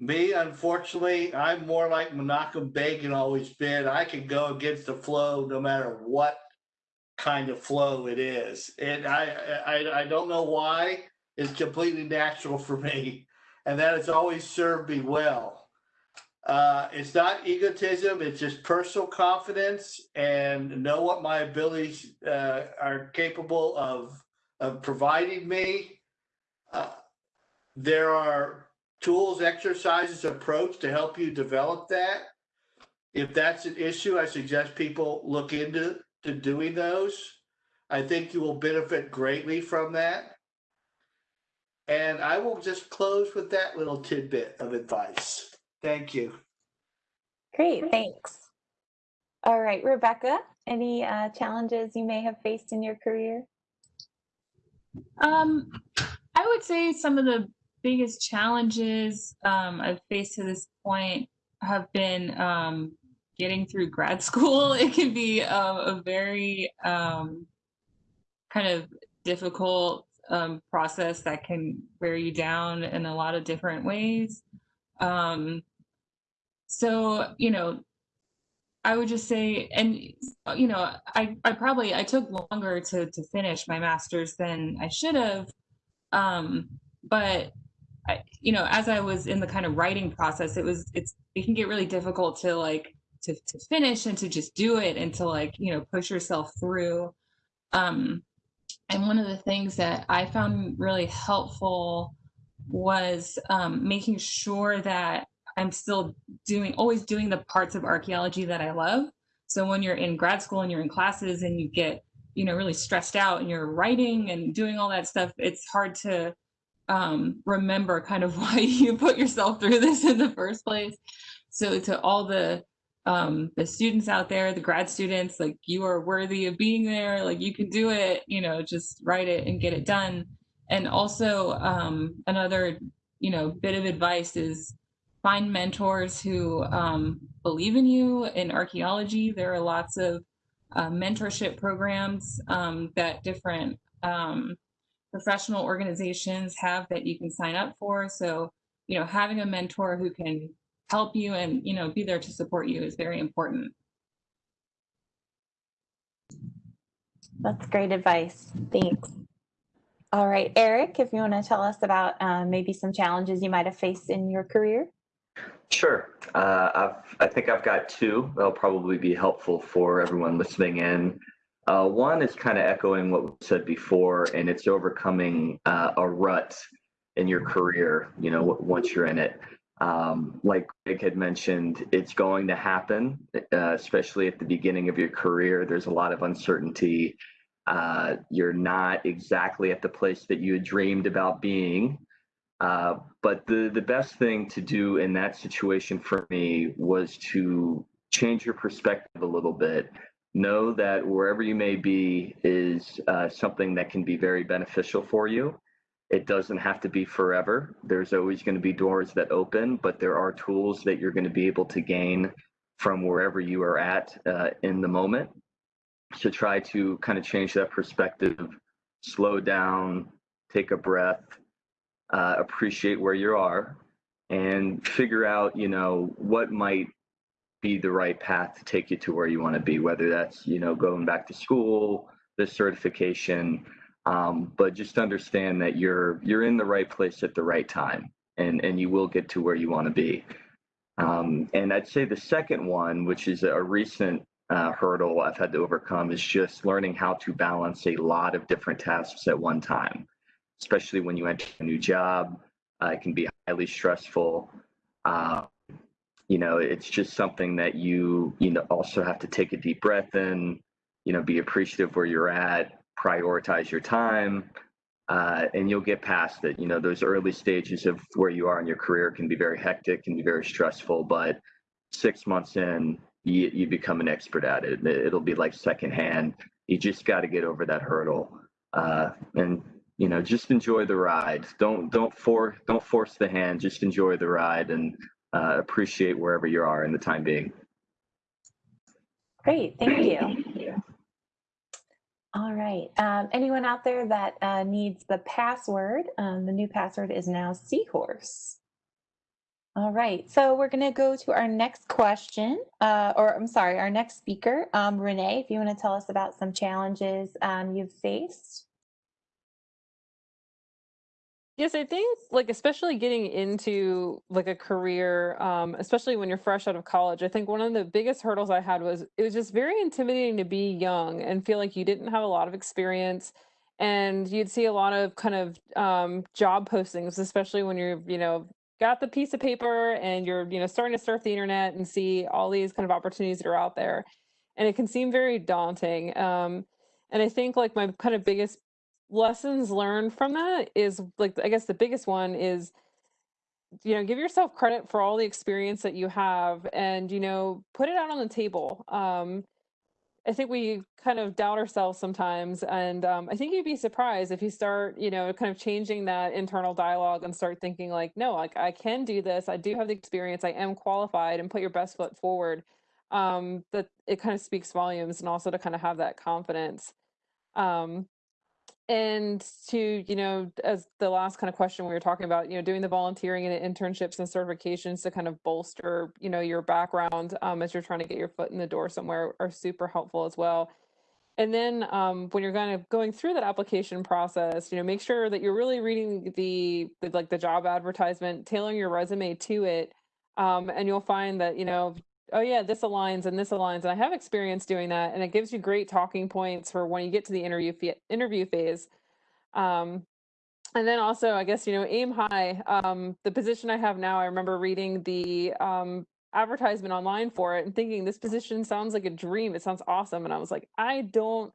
me, unfortunately, I'm more like Menachem Begin always been. I can go against the flow no matter what kind of flow it is. And I, I, I don't know why. It's completely natural for me. And that has always served me well. Uh, it's not egotism, it's just personal confidence and know what my abilities uh, are capable of, of providing me. Uh, there are tools, exercises, approach to help you develop that. If that's an issue, I suggest people look into to doing those. I think you will benefit greatly from that. And I will just close with that little tidbit of advice. Thank you. Great, thanks. All right, Rebecca, any uh, challenges you may have faced in your career? Um, I would say some of the biggest challenges um, I've faced to this point have been um, getting through grad school. It can be a, a very um, kind of difficult um, process that can wear you down in a lot of different ways. Um, so you know i would just say and you know i i probably i took longer to to finish my masters than i should have um but I, you know as i was in the kind of writing process it was it's it can get really difficult to like to, to finish and to just do it and to like you know push yourself through. Um and one of the things that i found really helpful was um, making sure that i'm still doing always doing the parts of archaeology that i love. So when you're in grad school and you're in classes and you get you know really stressed out and you're writing and doing all that stuff it's hard to um, remember kind of why you put yourself through this in the first place so to all the um, the students out there, the grad students, like you are worthy of being there, like you can do it, you know, just write it and get it done. And also um, another, you know, bit of advice is find mentors who um, believe in you in archaeology. There are lots of uh, mentorship programs um, that different um, professional organizations have that you can sign up for. So, you know, having a mentor who can help you and you know be there to support you is very important That's great advice. Thanks. All right, Eric, if you want to tell us about uh, maybe some challenges you might have faced in your career. Sure. Uh, I've, I think I've got two that'll probably be helpful for everyone listening in. Uh, one is kind of echoing what we said before, and it's overcoming uh, a rut in your career, you know, once you're in it. Um, like Greg had mentioned, it's going to happen, uh, especially at the beginning of your career. There's a lot of uncertainty. Uh, you're not exactly at the place that you had dreamed about being. Uh, but the, the best thing to do in that situation for me was to change your perspective a little bit. Know that wherever you may be is uh, something that can be very beneficial for you it doesn't have to be forever. There's always going to be doors that open, but there are tools that you're going to be able to gain from wherever you are at uh, in the moment. So try to kind of change that perspective, slow down, take a breath, uh, appreciate where you are, and figure out, you know, what might be the right path to take you to where you want to be, whether that's, you know, going back to school, the certification, um, but just understand that you're you're in the right place at the right time, and and you will get to where you want to be. Um, and I'd say the second one, which is a recent uh, hurdle I've had to overcome, is just learning how to balance a lot of different tasks at one time, especially when you enter a new job. Uh, it can be highly stressful. Uh, you know, it's just something that you you know also have to take a deep breath in. You know, be appreciative where you're at, prioritize your time, uh, and you'll get past it. You know, those early stages of where you are in your career can be very hectic, can be very stressful, but six months in, you, you become an expert at it. It'll be like secondhand. You just got to get over that hurdle, uh, and you know, just enjoy the ride. Don't don't for don't force the hand. Just enjoy the ride and uh, appreciate wherever you are in the time being. Great, thank you. All right. Um, anyone out there that uh, needs the password? Um, the new password is now Seahorse. All right. So we're going to go to our next question, uh, or I'm sorry, our next speaker, um, Renee. If you want to tell us about some challenges um, you've faced. Yes, I think like especially getting into like a career, um, especially when you're fresh out of college, I think one of the biggest hurdles I had was it was just very intimidating to be young and feel like you didn't have a lot of experience. And you'd see a lot of kind of um, job postings, especially when you're, you know, got the piece of paper and you're, you know, starting to surf the internet and see all these kind of opportunities that are out there. And it can seem very daunting. Um, and I think like my kind of biggest lessons learned from that is like I guess the biggest one is you know give yourself credit for all the experience that you have and you know put it out on the table. Um I think we kind of doubt ourselves sometimes and um, I think you'd be surprised if you start you know kind of changing that internal dialogue and start thinking like no like I can do this. I do have the experience. I am qualified and put your best foot forward. Um that it kind of speaks volumes and also to kind of have that confidence. Um and to you know as the last kind of question we were talking about you know doing the volunteering and internships and certifications to kind of bolster you know your background um, as you're trying to get your foot in the door somewhere are super helpful as well. And then um, when you're kind of going through that application process you know make sure that you're really reading the, the like the job advertisement tailoring your resume to it um, and you'll find that you know oh yeah this aligns and this aligns and i have experience doing that and it gives you great talking points for when you get to the interview interview phase. Um, and then also i guess you know aim high. Um, the position i have now i remember reading the um, advertisement online for it and thinking this position sounds like a dream. It sounds awesome. And i was like i don't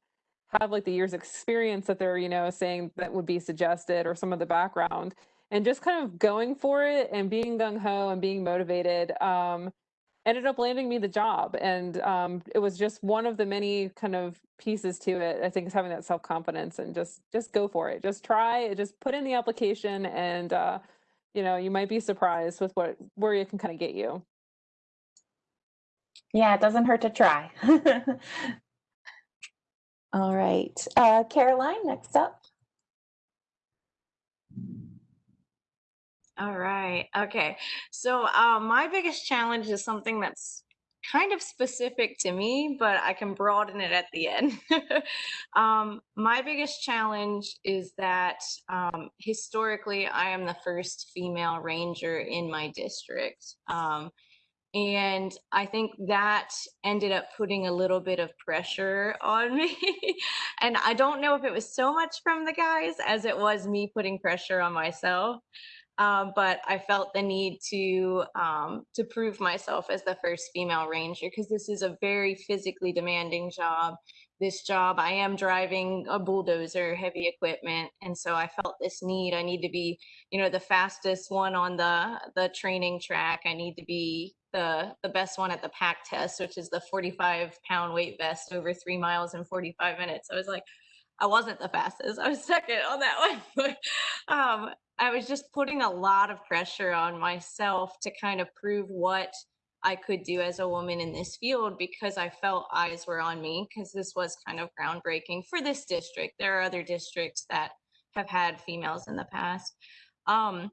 have like the years experience that they're you know saying that would be suggested or some of the background. And just kind of going for it and being gung-ho and being motivated um, ended up landing me the job and um, it was just one of the many kind of pieces to it i think is having that self-confidence and just just go for it. Just try it. just put in the application and uh, you know you might be surprised with what where you can kind of get you. Yeah it doesn't hurt to try. All right uh, caroline next up All right. Okay. So uh, my biggest challenge is something that's kind of specific to me, but I can broaden it at the end. um, my biggest challenge is that um, historically, I am the first female ranger in my district. Um, and I think that ended up putting a little bit of pressure on me. and I don't know if it was so much from the guys as it was me putting pressure on myself um, but I felt the need to um, to prove myself as the first female ranger because this is a very physically demanding job. This job, I am driving a bulldozer, heavy equipment, and so I felt this need. I need to be, you know, the fastest one on the the training track. I need to be the the best one at the pack test, which is the 45 pound weight vest over three miles in 45 minutes. I was like, I wasn't the fastest. I was second on that one. um, I was just putting a lot of pressure on myself to kind of prove what I could do as a woman in this field because I felt eyes were on me because this was kind of groundbreaking for this district. There are other districts that have had females in the past. Um,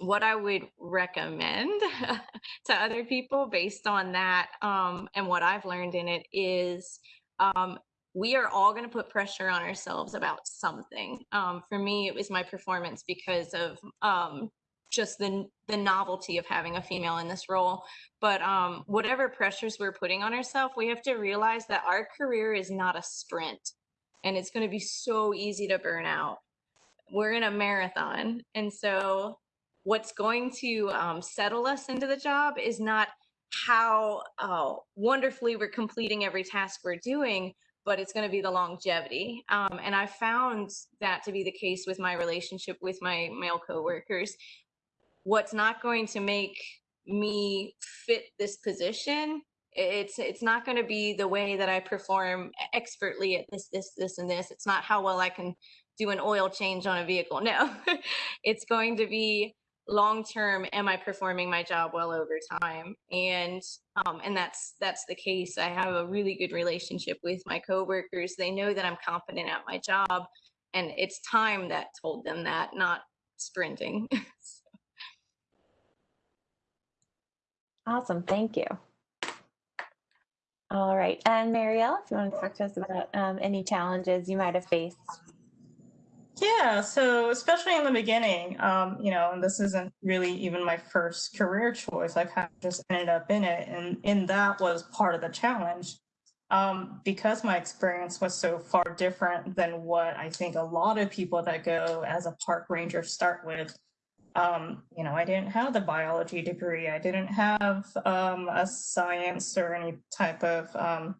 what I would recommend to other people based on that um, and what I've learned in it is um, we are all going to put pressure on ourselves about something. Um, for me, it was my performance because of um, just the the novelty of having a female in this role. But um, whatever pressures we're putting on ourselves, we have to realize that our career is not a sprint, and it's going to be so easy to burn out. We're in a marathon, and so what's going to um, settle us into the job is not how uh, wonderfully we're completing every task we're doing but it's going to be the longevity. Um, and I found that to be the case with my relationship with my male coworkers. What's not going to make me fit this position it's it's not going to be the way that i perform expertly at this this this and this it's not how well i can do an oil change on a vehicle no it's going to be long term am i performing my job well over time? And um, and that's that's the case. I have a really good relationship with my coworkers. They know that i'm competent at my job and it's time that told them that not sprinting. Awesome thank you. All right and marielle if you want to talk to us about um, any challenges you might have faced yeah, so especially in the beginning, um, you know, and this isn't really even my first career choice. I kind of just ended up in it, and in that was part of the challenge. Um, because my experience was so far different than what I think a lot of people that go as a park ranger start with. Um, you know, I didn't have the biology degree. I didn't have um, a science or any type of um,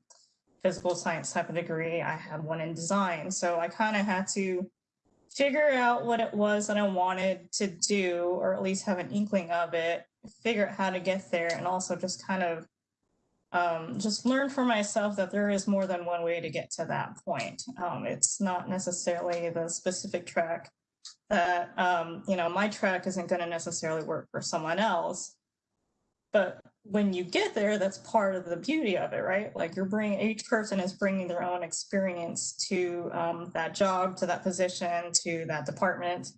physical science type of degree. I had one in design. So I kind of had to figure out what it was that I wanted to do, or at least have an inkling of it, figure out how to get there, and also just kind of um, just learn for myself that there is more than one way to get to that point. Um, it's not necessarily the specific track that, um, you know, my track isn't going to necessarily work for someone else. But when you get there, that's part of the beauty of it, right? Like you're bringing, each person is bringing their own experience to um, that job, to that position, to that department.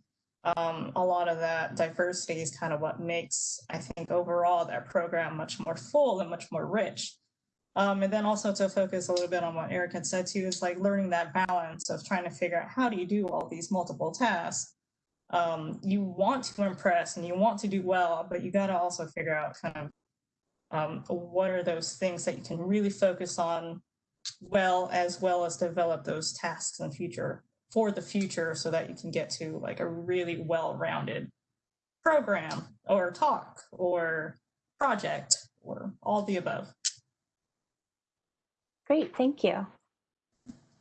Um, a lot of that diversity is kind of what makes, I think, overall that program much more full and much more rich. Um, and then also to focus a little bit on what Eric had said too, is like learning that balance of trying to figure out how do you do all these multiple tasks. Um, you want to impress and you want to do well, but you got to also figure out kind of um, what are those things that you can really focus on well, as well as develop those tasks in the future for the future so that you can get to like a really well-rounded program or talk or project or all the above. Great, thank you.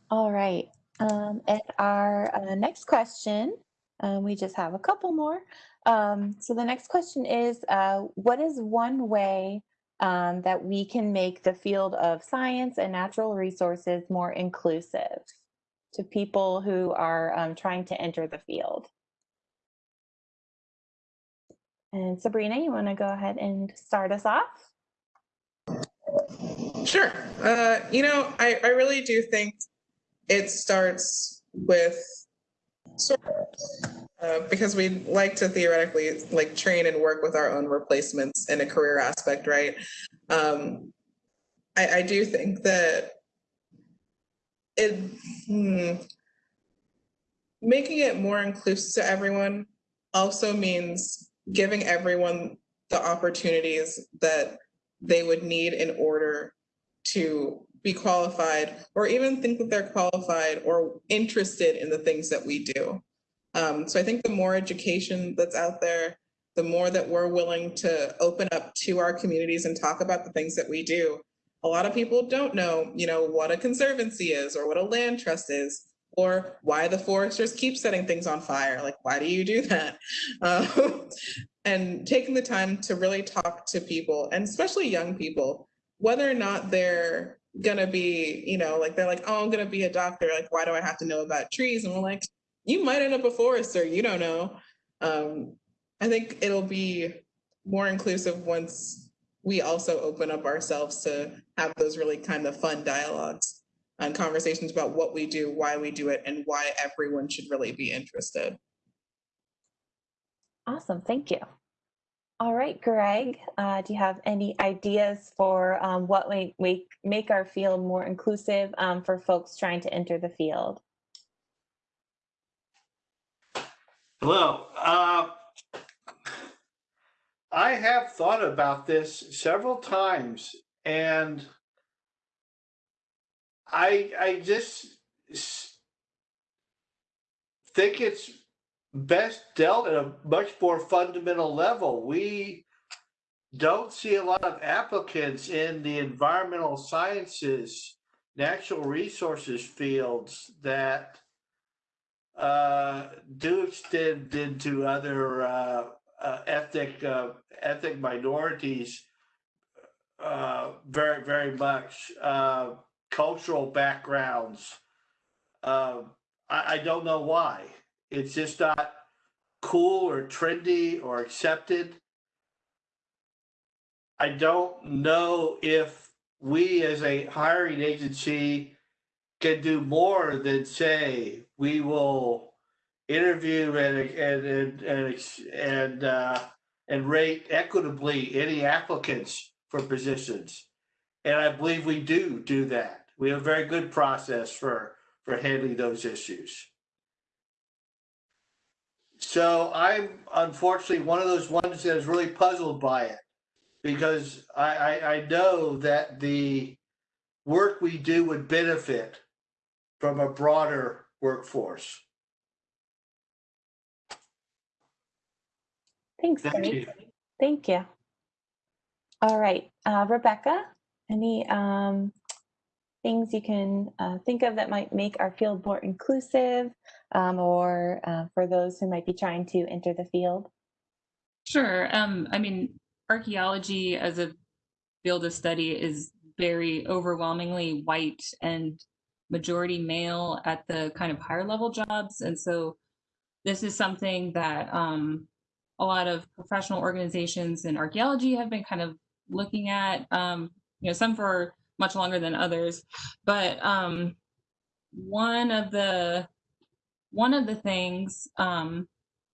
All right, um, and our uh, next question, um, we just have a couple more. Um, so the next question is, uh, what is one way um, that we can make the field of science and natural resources more inclusive to people who are um, trying to enter the field? And Sabrina, you want to go ahead and start us off? Sure. Uh, you know, I, I really do think it starts with uh, because we like to theoretically like train and work with our own replacements in a career aspect, right? Um, I, I do think that it hmm, making it more inclusive to everyone also means giving everyone the opportunities that they would need in order to be qualified or even think that they're qualified or interested in the things that we do. Um, so I think the more education that's out there, the more that we're willing to open up to our communities and talk about the things that we do. A lot of people don't know, you know, what a conservancy is or what a land trust is or why the foresters keep setting things on fire. Like, why do you do that? Um, and taking the time to really talk to people and especially young people, whether or not they're gonna be, you know, like they're like, oh, I'm gonna be a doctor. Like, why do I have to know about trees? And we're like, you might end up a forester, you don't know. Um, I think it'll be more inclusive once we also open up ourselves to have those really kind of fun dialogues and conversations about what we do, why we do it, and why everyone should really be interested. Awesome, thank you. All right, Greg, uh, do you have any ideas for um, what we make, make our field more inclusive um, for folks trying to enter the field? Hello. Uh, I have thought about this several times and I I just think it's best dealt at a much more fundamental level. We don't see a lot of applicants in the environmental sciences, natural resources fields that uh, do extend into other uh, uh, ethnic uh, ethnic minorities uh, very very much uh, cultural backgrounds. I, I don't know why. It's just not cool or trendy or accepted. I don't know if we as a hiring agency can do more than say we will interview and and and and uh, and rate equitably any applicants for positions, and I believe we do do that. We have a very good process for for handling those issues. So I'm unfortunately one of those ones that is really puzzled by it because I, I, I know that the work we do would benefit from a broader workforce. Thanks, Thank Greg. you. Thank you. All right, uh, Rebecca, any um, things you can uh, think of that might make our field more inclusive um, or uh, for those who might be trying to enter the field? Sure. Um, I mean, archaeology as a field of study is very overwhelmingly white and majority male at the kind of higher level jobs. And so this is something that um, a lot of professional organizations in archaeology have been kind of looking at. Um, you know, some for much longer than others, but um, one of the one of the things, um,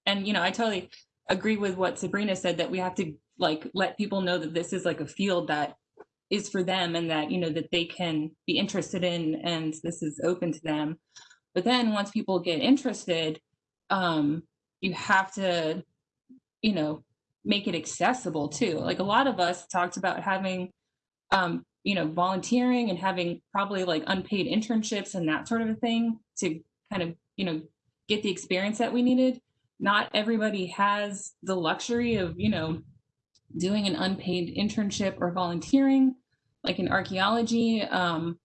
and you know, I totally agree with what Sabrina said that we have to like let people know that this is like a field that is for them and that you know that they can be interested in and this is open to them. But then once people get interested um you have to you know make it accessible too. Like a lot of us talked about having um you know volunteering and having probably like unpaid internships and that sort of a thing to kind of you know get the experience that we needed. Not everybody has the luxury of you know doing an unpaid internship or volunteering like in archaeology um,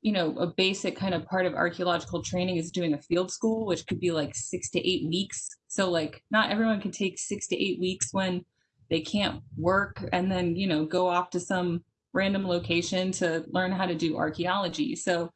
you know a basic kind of part of archaeological training is doing a field school which could be like six to eight weeks. So like not everyone can take six to eight weeks when they can't work and then you know go off to some random location to learn how to do archaeology. So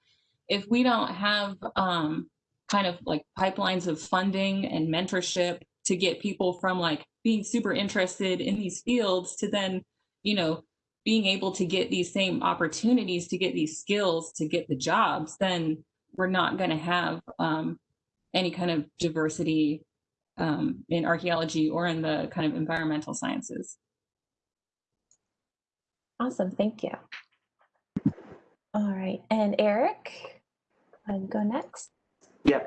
if we don't have um, kind of like pipelines of funding and mentorship to get people from like being super interested in these fields to then you know being able to get these same opportunities to get these skills to get the jobs then we're not going to have um, any kind of diversity um, in archaeology or in the kind of environmental sciences Awesome, thank you. All right, and Eric, I'll go next. Yeah.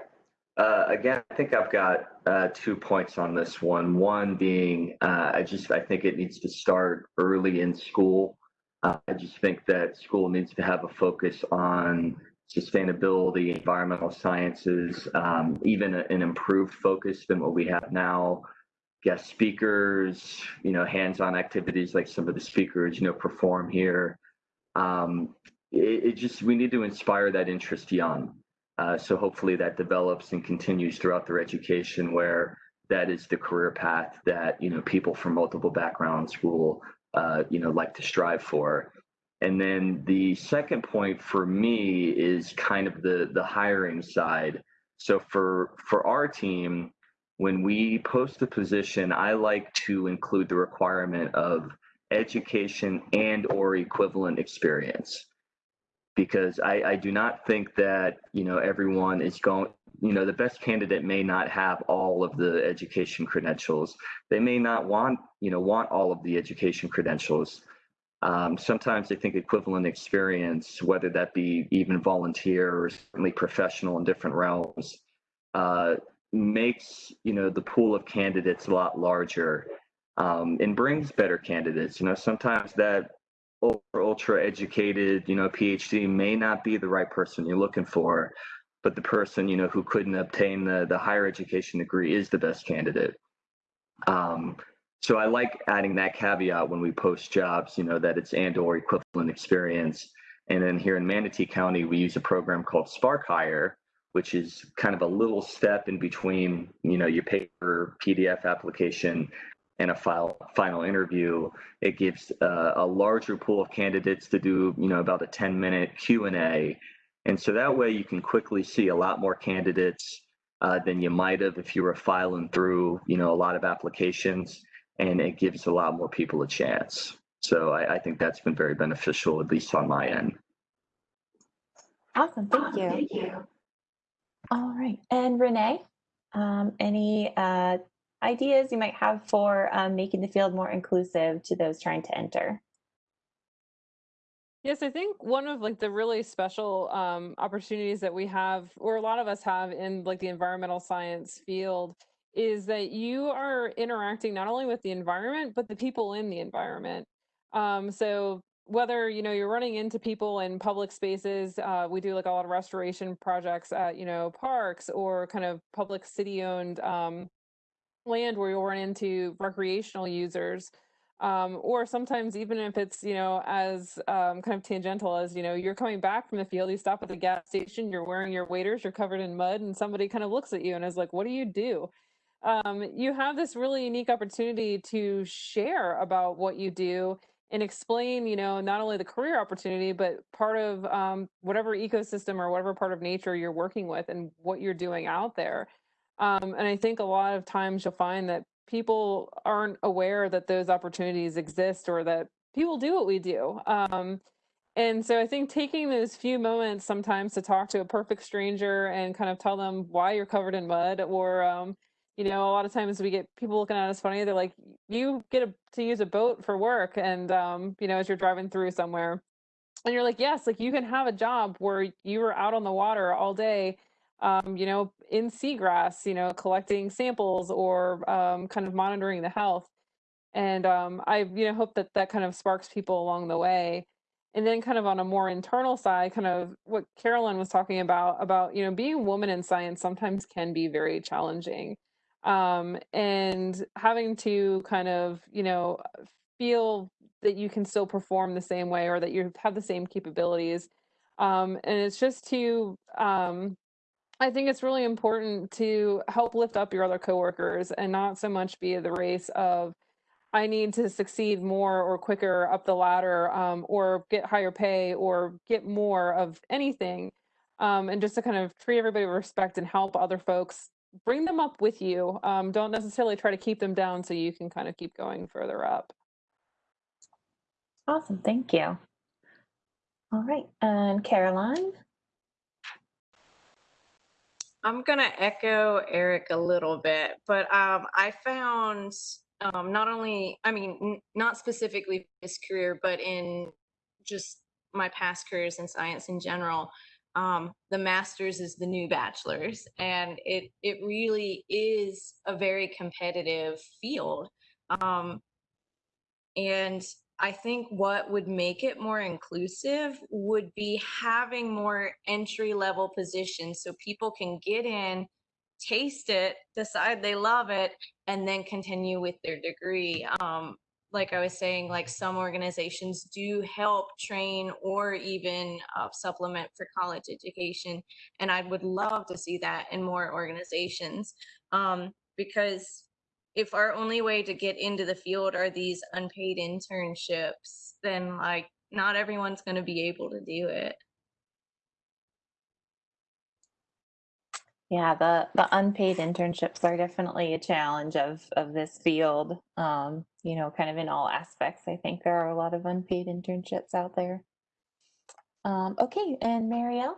Uh, again, I think I've got uh, two points on this one. One being, uh, I just I think it needs to start early in school. Uh, I just think that school needs to have a focus on sustainability, environmental sciences, um, even a, an improved focus than what we have now. Guest speakers, you know, hands-on activities like some of the speakers, you know, perform here. Um, it, it just we need to inspire that interest young. Uh, so hopefully that develops and continues throughout their education where that is the career path that you know people from multiple backgrounds will uh, you know like to strive for. And then the second point for me is kind of the the hiring side. So for for our team when we post a position i like to include the requirement of education and or equivalent experience because I, I do not think that you know everyone is going you know the best candidate may not have all of the education credentials. They may not want you know want all of the education credentials. Um, sometimes i think equivalent experience whether that be even volunteer or certainly professional in different realms uh, makes you know the pool of candidates a lot larger um, and brings better candidates. You know sometimes that ultra ultra educated you know phd may not be the right person you're looking for but the person you know who couldn't obtain the the higher education degree is the best candidate. Um, so i like adding that caveat when we post jobs you know that it's and or equivalent experience. And then here in manatee county we use a program called spark hire which is kind of a little step in between you know your paper pdf application and a file, final interview, it gives uh, a larger pool of candidates to do, you know, about a 10 minute Q&A. And so that way you can quickly see a lot more candidates uh, than you might have if you were filing through, you know, a lot of applications and it gives a lot more people a chance. So I, I think that's been very beneficial, at least on my end. Awesome, thank you. Thank you. All right, and Renee, um, any uh, ideas you might have for um, making the field more inclusive to those trying to enter? Yes, I think one of like the really special um, opportunities that we have, or a lot of us have in like the environmental science field, is that you are interacting not only with the environment but the people in the environment. Um, so whether you know you're running into people in public spaces, uh, we do like a lot of restoration projects at you know parks or kind of public city-owned um, land where you'll run into recreational users um, or sometimes even if it's you know as um, kind of tangential as you know you're coming back from the field you stop at the gas station you're wearing your waders you're covered in mud and somebody kind of looks at you and is like what do you do? Um, you have this really unique opportunity to share about what you do and explain you know not only the career opportunity but part of um, whatever ecosystem or whatever part of nature you're working with and what you're doing out there um, and I think a lot of times you'll find that people aren't aware that those opportunities exist or that people do what we do. Um, and so I think taking those few moments sometimes to talk to a perfect stranger and kind of tell them why you're covered in mud, or um, you know, a lot of times we get people looking at us funny. They're like, "You get a, to use a boat for work," and um, you know, as you're driving through somewhere, and you're like, "Yes, like you can have a job where you were out on the water all day." Um, you know, in seagrass, you know, collecting samples or um, kind of monitoring the health. And um, I, you know, hope that that kind of sparks people along the way and then kind of on a more internal side kind of what carolyn was talking about about you know being a woman in science sometimes can be very challenging um, and having to kind of you know feel that you can still perform the same way or that you have the same capabilities um, and it's just to um, i think it's really important to help lift up your other coworkers and not so much be the race of I need to succeed more or quicker up the ladder, um, or get higher pay or get more of anything. Um, and just to kind of treat everybody with respect and help other folks, bring them up with you. Um, don't necessarily try to keep them down so you can kind of keep going further up. Awesome, thank you. All right, and Caroline? I'm gonna echo Eric a little bit, but um, I found um, not only, I mean, not specifically this career, but in just my past careers in science in general, um, the master's is the new bachelor's, and it it really is a very competitive field. Um, and I think what would make it more inclusive would be having more entry level positions so people can get in taste it, decide they love it, and then continue with their degree. Um, like I was saying, like some organizations do help train or even uh, supplement for college education. And I would love to see that in more organizations um, because if our only way to get into the field are these unpaid internships, then like not everyone's going to be able to do it. Yeah, the the unpaid internships are definitely a challenge of of this field. Um, you know, kind of in all aspects. I think there are a lot of unpaid internships out there. Um, okay, and Marielle?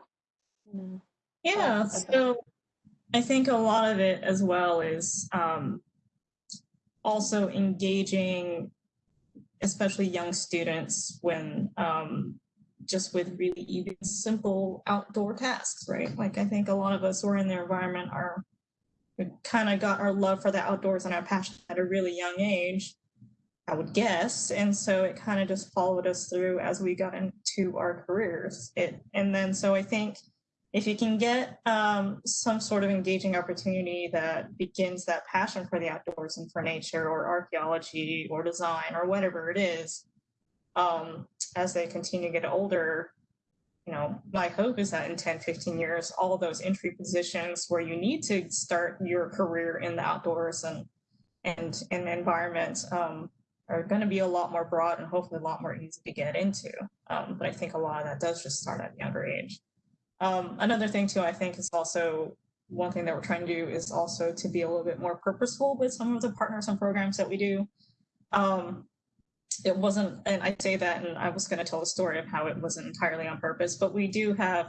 Yeah, okay. so I think a lot of it as well is um, also engaging, especially young students, when um, just with really even simple outdoor tasks, right? Like I think a lot of us who are in the environment are we kind of got our love for the outdoors and our passion at a really young age, I would guess. And so it kind of just followed us through as we got into our careers. It and then so I think if you can get um, some sort of engaging opportunity that begins that passion for the outdoors and for nature or archaeology or design or whatever it is, um, as they continue to get older, you know, my hope is that in 10, 15 years, all those entry positions where you need to start your career in the outdoors and and in environments um, are going to be a lot more broad and hopefully a lot more easy to get into. Um, but I think a lot of that does just start at a younger age. Um, another thing too, I think is also one thing that we're trying to do is also to be a little bit more purposeful with some of the partners and programs that we do. Um, it wasn't, and I say that, and I was going to tell a story of how it wasn't entirely on purpose, but we do have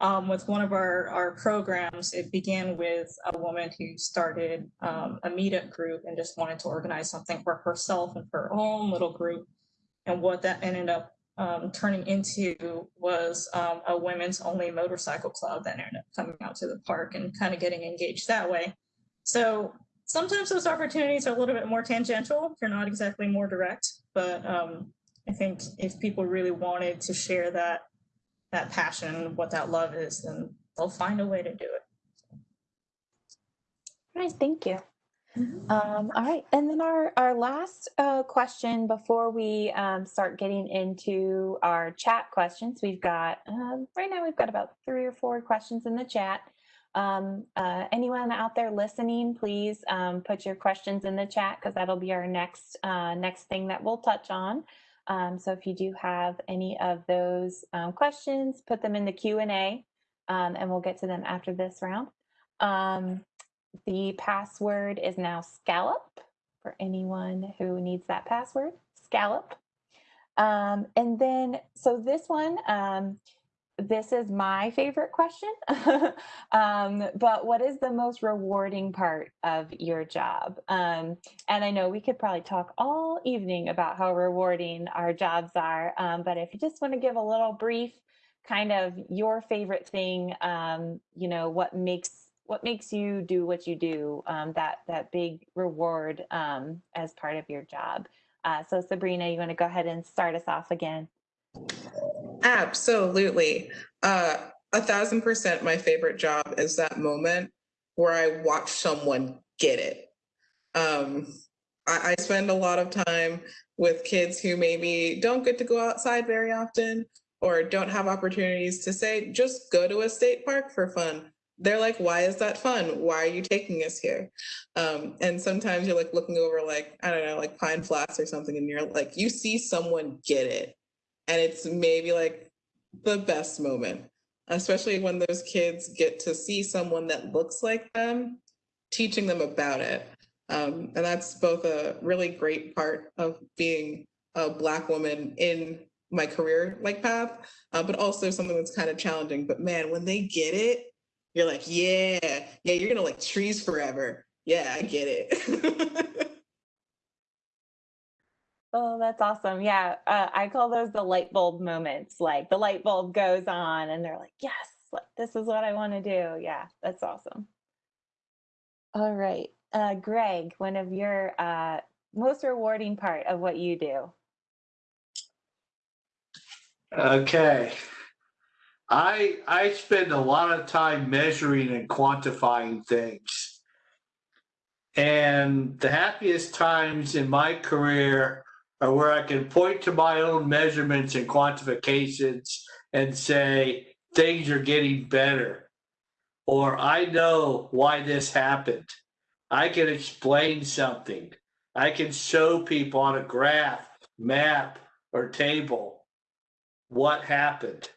um, with one of our, our programs, it began with a woman who started um, a meetup group and just wanted to organize something for herself and her own little group. And what that ended up um, turning into was um, a women's only motorcycle club that ended up coming out to the park and kind of getting engaged that way. So sometimes those opportunities are a little bit more tangential. They're not exactly more direct, but um, I think if people really wanted to share that that passion, what that love is, then they'll find a way to do it. Nice, thank you. Um, all right, and then our, our last uh, question before we um, start getting into our chat questions, we've got, um, right now we've got about three or four questions in the chat. Um, uh, anyone out there listening, please um, put your questions in the chat because that'll be our next uh, next thing that we'll touch on. Um, so if you do have any of those um, questions, put them in the Q&A um, and we'll get to them after this round. Um, the password is now scallop for anyone who needs that password, scallop. Um, and then, so this one, um, this is my favorite question. um, but what is the most rewarding part of your job? Um, and I know we could probably talk all evening about how rewarding our jobs are. Um, but if you just want to give a little brief kind of your favorite thing, um, you know, what makes what makes you do what you do, um, that that big reward um, as part of your job. Uh, so Sabrina, you want to go ahead and start us off again? Absolutely. Uh, a thousand percent my favorite job is that moment where I watch someone get it. Um, I, I spend a lot of time with kids who maybe don't get to go outside very often or don't have opportunities to say, just go to a state park for fun. They're like, why is that fun? Why are you taking us here? Um, and sometimes you're like looking over like, I don't know, like Pine Flats or something, and you're like, you see someone get it. And it's maybe like the best moment, especially when those kids get to see someone that looks like them teaching them about it. Um, and that's both a really great part of being a Black woman in my career like path, uh, but also something that's kind of challenging. But man, when they get it, you're like, yeah, yeah, you're gonna like trees forever. Yeah, I get it. Oh, that's awesome. Yeah, uh, I call those the light bulb moments. Like the light bulb goes on and they're like, yes, like, this is what I want to do. Yeah, that's awesome. All right. Uh, Greg, one of your uh, most rewarding part of what you do. Okay. I I spend a lot of time measuring and quantifying things. And the happiest times in my career are where I can point to my own measurements and quantifications and say things are getting better. Or I know why this happened. I can explain something. I can show people on a graph, map, or table what happened,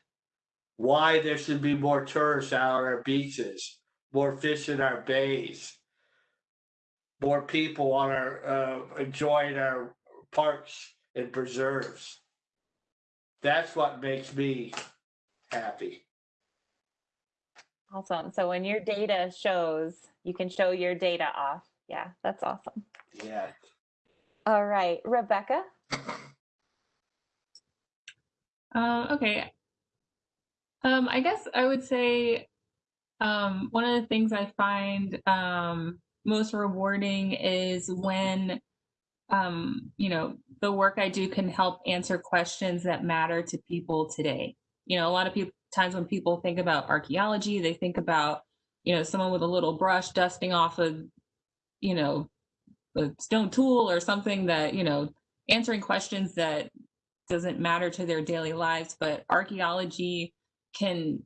why there should be more tourists out on our beaches, more fish in our bays, more people on our uh, enjoying our parks and preserves. That's what makes me happy. Awesome. So when your data shows, you can show your data off. Yeah, that's awesome. Yeah. All right, Rebecca. Uh, okay. Um, I guess I would say um, one of the things I find um, most rewarding is when, um, you know, the work I do can help answer questions that matter to people today. You know, a lot of people times when people think about archaeology, they think about, you know, someone with a little brush dusting off of, you know, a stone tool or something that, you know, answering questions that doesn't matter to their daily lives, but archaeology can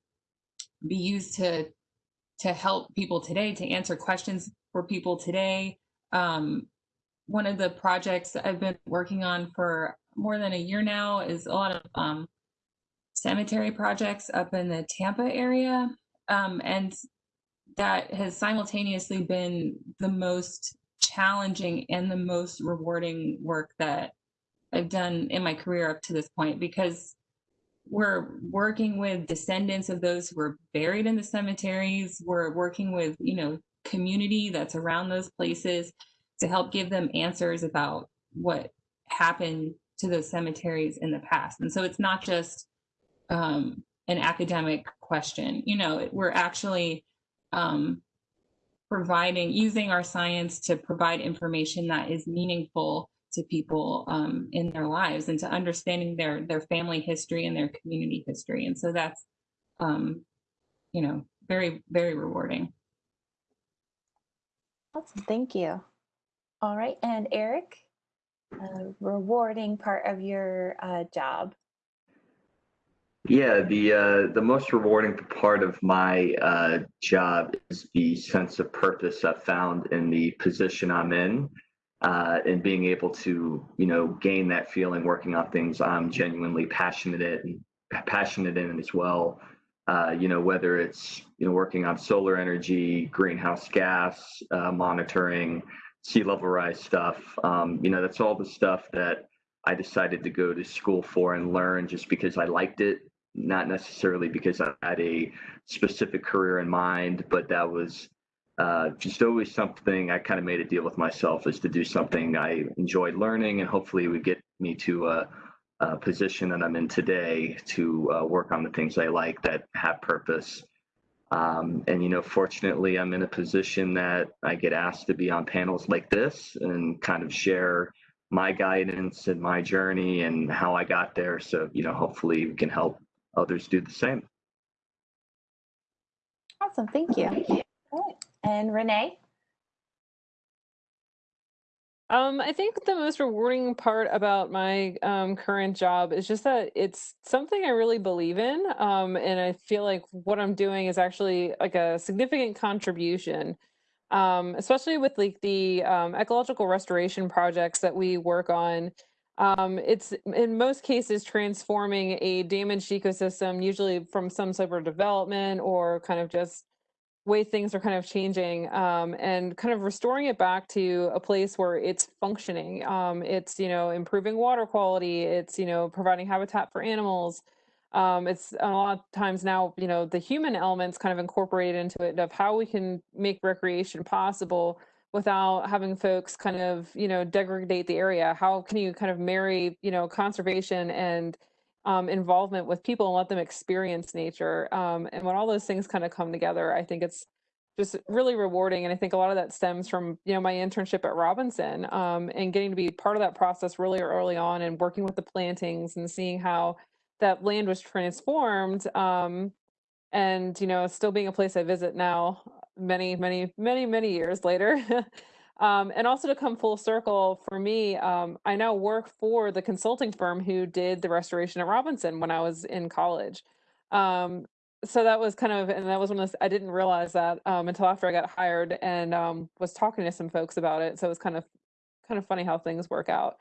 be used to to help people today to answer questions for people today. Um, one of the projects I've been working on for more than a year now is a lot of um, cemetery projects up in the Tampa area, um, and that has simultaneously been the most challenging and the most rewarding work that I've done in my career up to this point because we're working with descendants of those who were buried in the cemeteries. We're working with, you know, community that's around those places to help give them answers about what happened to those cemeteries in the past. And so it's not just um, an academic question. You know, we're actually um, providing, using our science to provide information that is meaningful to people um, in their lives and to understanding their their family history and their community history. And so that's, um, you know, very very rewarding. Awesome. Thank you. All right, and Eric, a rewarding part of your uh, job. Yeah, the uh, the most rewarding part of my uh, job is the sense of purpose I've found in the position I'm in uh, and being able to you know gain that feeling working on things I'm genuinely passionate in passionate in as well. Uh, you know whether it's you know working on solar energy, greenhouse gas uh, monitoring, sea level rise stuff. Um, you know that's all the stuff that I decided to go to school for and learn just because I liked it, not necessarily because I had a specific career in mind, but that was uh, just always something I kind of made a deal with myself is to do something I enjoyed learning and hopefully would get me to a, a position that I'm in today to uh, work on the things I like that have purpose. Um, and, you know, fortunately, I'm in a position that I get asked to be on panels like this and kind of share my guidance and my journey and how I got there. So, you know, hopefully we can help others do the same. Awesome, thank you. And Renee? Um, I think the most rewarding part about my um, current job is just that it's something I really believe in. Um, and I feel like what I'm doing is actually like a significant contribution, um, especially with like the um, ecological restoration projects that we work on. Um, it's in most cases transforming a damaged ecosystem, usually from some sort of development or kind of just way things are kind of changing um, and kind of restoring it back to a place where it's functioning. Um, it's, you know, improving water quality. It's, you know, providing habitat for animals. Um, it's a lot of times now, you know, the human elements kind of incorporated into it of how we can make recreation possible without having folks kind of, you know, degrade the area. How can you kind of marry, you know, conservation and um, involvement with people and let them experience nature. Um, and when all those things kind of come together, I think it's just really rewarding. And I think a lot of that stems from, you know, my internship at Robinson um, and getting to be part of that process really early on and working with the plantings and seeing how that land was transformed. Um, and, you know, still being a place I visit now many, many, many, many years later. Um, and also to come full circle for me, um, I now work for the consulting firm who did the restoration at Robinson when I was in college. Um, so that was kind of, and that was one of those, I didn't realize that um, until after I got hired and um, was talking to some folks about it. So it was kind of, kind of funny how things work out.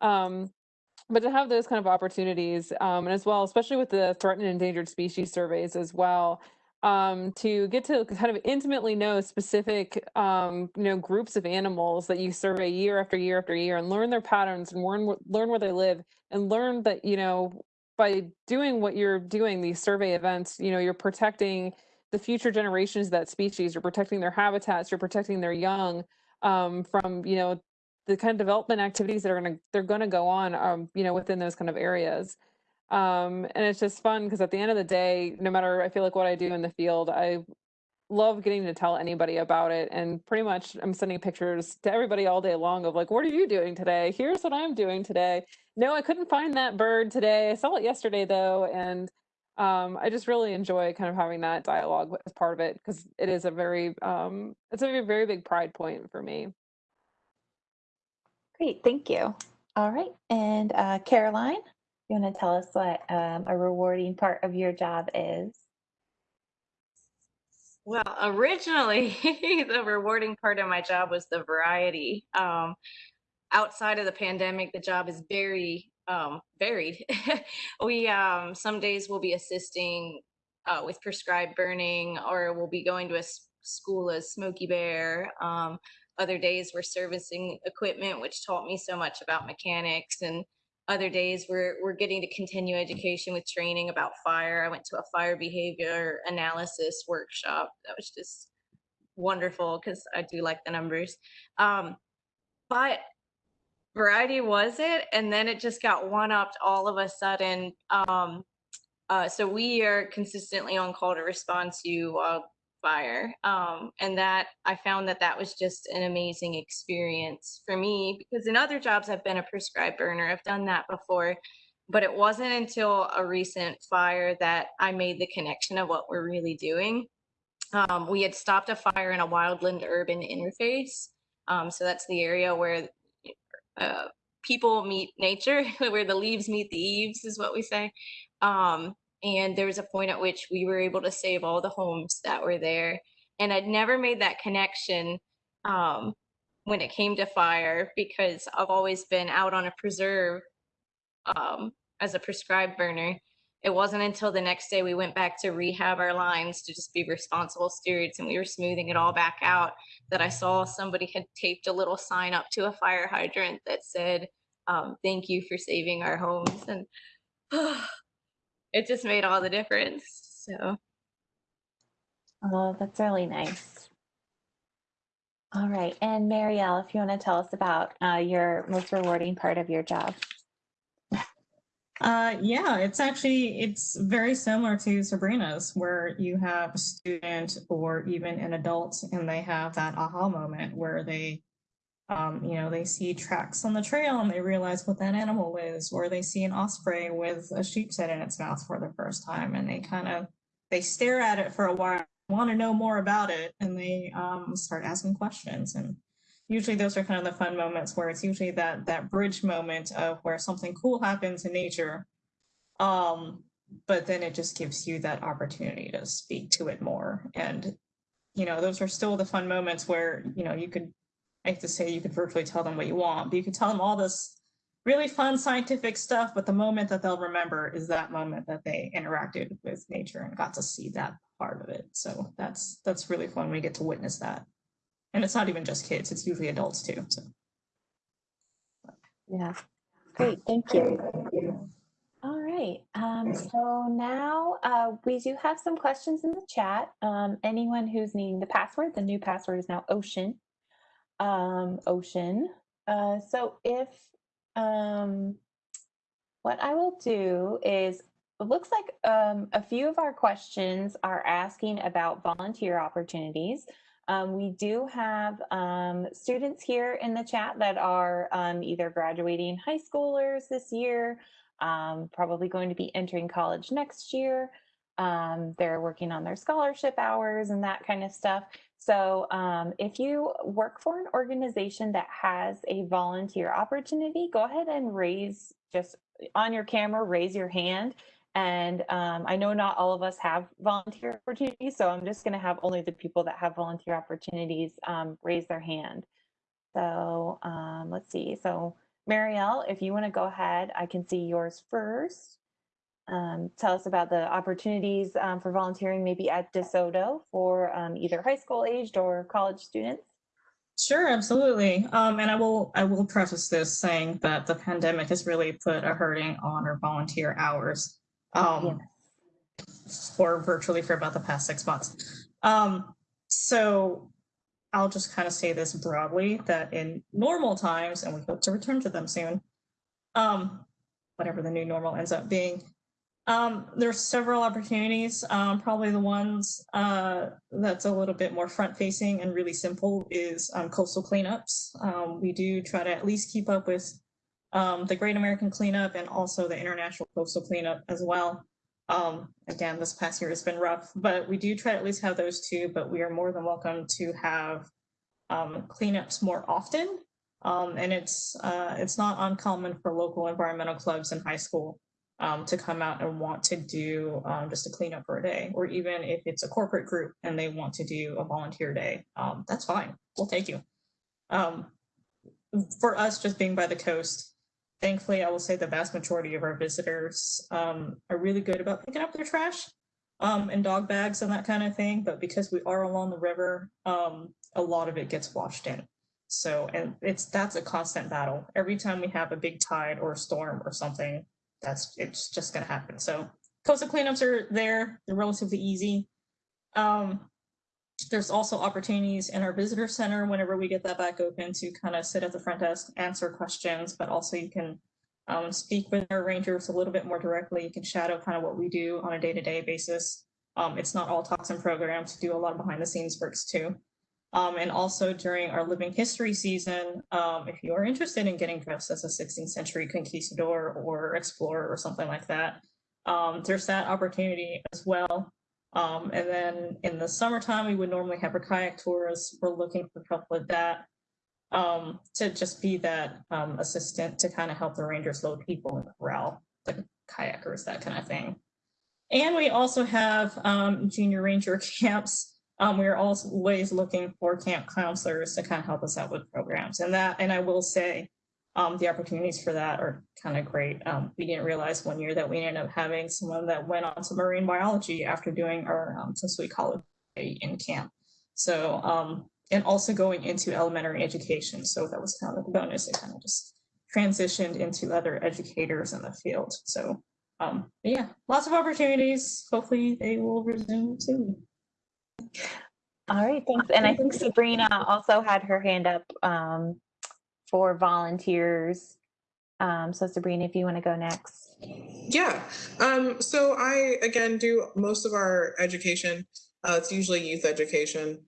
Um, but to have those kind of opportunities, and as well, especially with the threatened and endangered species surveys as well, um, to get to kind of intimately know specific, um, you know, groups of animals that you survey year after year after year and learn their patterns and learn, learn where they live and learn that, you know, by doing what you're doing, these survey events, you know, you're protecting the future generations of that species, you're protecting their habitats, you're protecting their young um, from, you know, the kind of development activities that are going to, they're going to go on, um, you know, within those kind of areas. Um, and it's just fun because at the end of the day, no matter I feel like what I do in the field, I love getting to tell anybody about it. And pretty much I'm sending pictures to everybody all day long of like, what are you doing today? Here's what I'm doing today. No, I couldn't find that bird today. I saw it yesterday though. And um, I just really enjoy kind of having that dialogue as part of it because it is a very, um, it's a very, big pride point for me. Great, thank you. All right, and uh, Caroline? You want to tell us what um, a rewarding part of your job is? Well, originally, the rewarding part of my job was the variety. Um, outside of the pandemic, the job is very um, varied. we um, some days we'll be assisting uh, with prescribed burning, or we'll be going to a school as Smokey Bear. Um, other days we're servicing equipment, which taught me so much about mechanics and other days we're we're getting to continue education with training about fire. I went to a fire behavior analysis workshop. That was just wonderful because I do like the numbers. Um, but variety was it, and then it just got one upped all of a sudden. Um, uh, so we are consistently on call to respond to uh, fire. Um, and that I found that that was just an amazing experience for me because in other jobs I've been a prescribed burner. I've done that before, but it wasn't until a recent fire that I made the connection of what we're really doing. Um, we had stopped a fire in a wildland urban interface. Um, so that's the area where uh, people meet nature, where the leaves meet the eaves, is what we say. Um, and there was a point at which we were able to save all the homes that were there and i'd never made that connection um, when it came to fire because i've always been out on a preserve um, as a prescribed burner it wasn't until the next day we went back to rehab our lines to just be responsible stewards and we were smoothing it all back out that i saw somebody had taped a little sign up to a fire hydrant that said um, thank you for saving our homes. And it just made all the difference. So Oh, that's really nice. All right, and Marielle, if you want to tell us about uh, your most rewarding part of your job. Uh, yeah, it's actually it's very similar to Sabrina's, where you have a student or even an adult, and they have that aha moment where they, um, you know, they see tracks on the trail and they realize what that animal is, or they see an osprey with a sheepshead in its mouth for the first time, and they kind of they stare at it for a while, want to know more about it, and they um, start asking questions. And usually those are kind of the fun moments where it's usually that that bridge moment of where something cool happens in nature um but then it just gives you that opportunity to speak to it more. And you know those are still the fun moments where you know you could i have to say you could virtually tell them what you want but you could tell them all this really fun scientific stuff but the moment that they'll remember is that moment that they interacted with nature and got to see that part of it so that's that's really fun we get to witness that and it's not even just kids, it's usually adults too. So Yeah, great, thank you. All right, um, so now uh, we do have some questions in the chat. Um, anyone who's needing the password, the new password is now Ocean. Um, Ocean. Uh, so if um, what I will do is it looks like um, a few of our questions are asking about volunteer opportunities. Um, we do have um, students here in the chat that are um, either graduating high schoolers this year, um, probably going to be entering college next year. Um, they're working on their scholarship hours and that kind of stuff. So um, if you work for an organization that has a volunteer opportunity, go ahead and raise just on your camera, raise your hand and um, I know not all of us have volunteer opportunities, so I'm just going to have only the people that have volunteer opportunities um, raise their hand. So um, let's see. So Marielle, if you want to go ahead, I can see yours first. Um, tell us about the opportunities um, for volunteering maybe at DeSoto for um, either high school aged or college students. Sure, absolutely. Um, and I will I will preface this saying that the pandemic has really put a hurting on our volunteer hours um, for virtually for about the past six months. Um, so I'll just kind of say this broadly that in normal times, and we hope to return to them soon, um, whatever the new normal ends up being, um, there's several opportunities. Um, probably the ones uh, that's a little bit more front facing and really simple is um, coastal cleanups. Um, we do try to at least keep up with um, the Great American Cleanup and also the International Coastal Cleanup as well. Um, again, this past year has been rough, but we do try to at least have those two, but we are more than welcome to have cleanups more often. And it's uh, it's not uncommon for local environmental clubs in high school um, to come out and want to do um, just a cleanup for a day, or even if it's a corporate group and they want to do a volunteer day, um, that's fine. We'll take you. Um, for us, just being by the coast, thankfully, I will say the vast majority of our visitors um, are really good about picking up their trash um, and dog bags and that kind of thing. But because we are along the river, a lot of it gets washed in. So, and it's that's a constant battle. Every time we have a big tide or a storm or something, that's it's just going to happen. So, coastal cleanups are there; they're relatively easy. Um, there's also opportunities in our visitor center whenever we get that back open to kind of sit at the front desk, answer questions, but also you can um, speak with our rangers a little bit more directly. You can shadow kind of what we do on a day-to-day basis. Um, it's not all talks and programs, do a lot of behind the scenes works too. Um, and also during our living history season, um, if you are interested in getting dressed as a 16th century conquistador or explorer or something like that, um, there's that opportunity as well. Um, and then in the summertime, we would normally have our kayak tours. We're looking for help with that um, to just be that um, assistant to kind of help the rangers load people in the corral, the kayakers, that kind of thing. And we also have junior ranger camps. Um, we are always looking for camp counselors to kind of help us out with programs. And that, and I will say, um, the opportunities for that are kind of great. Um, we didn't realize one year that we ended up having someone that went on to marine biology after doing our um, Tensui College in camp. So, um, and also going into elementary education. So that was kind of like a bonus it kind of just transitioned into other educators in the field. So um, yeah, lots of opportunities. Hopefully they will resume soon. All right, thanks. And I think Sabrina also had her hand up um, for volunteers. Um, so Sabrina, if you want to go next. Yeah. Um, so I again do most of our education. Uh, it's usually youth education.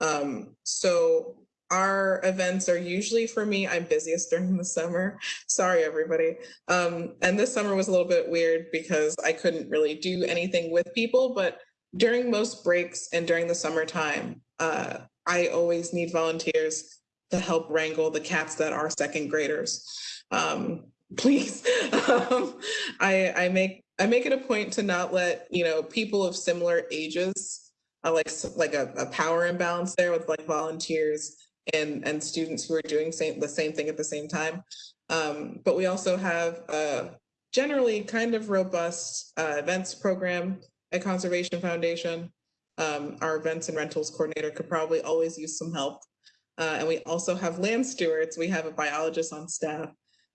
Um, so our events are usually for me, I'm busiest during the summer. Sorry, everybody. Um, and this summer was a little bit weird because I couldn't really do anything with people, but during most breaks and during the summertime, uh, I always need volunteers to help wrangle the cats that are second graders. Um, please, um, I, I make I make it a point to not let you know people of similar ages, uh, like like a, a power imbalance there with like volunteers and and students who are doing same, the same thing at the same time. Um, but we also have a generally kind of robust uh, events program at Conservation Foundation. Um, our events and rentals coordinator could probably always use some help. Uh, and we also have land stewards. We have a biologist on staff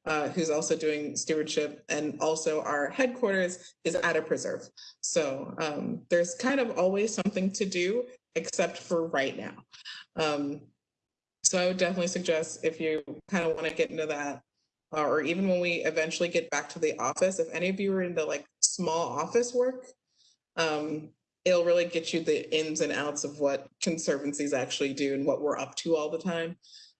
uh, who's also doing stewardship and also our headquarters is at a preserve. So um, there's kind of always something to do except for right now. Um, so I would definitely suggest if you kind of want to get into that, uh, or even when we eventually get back to the office, if any of you are into like small office work, um, it'll really get you the ins and outs of what conservancies actually do and what we're up to all the time.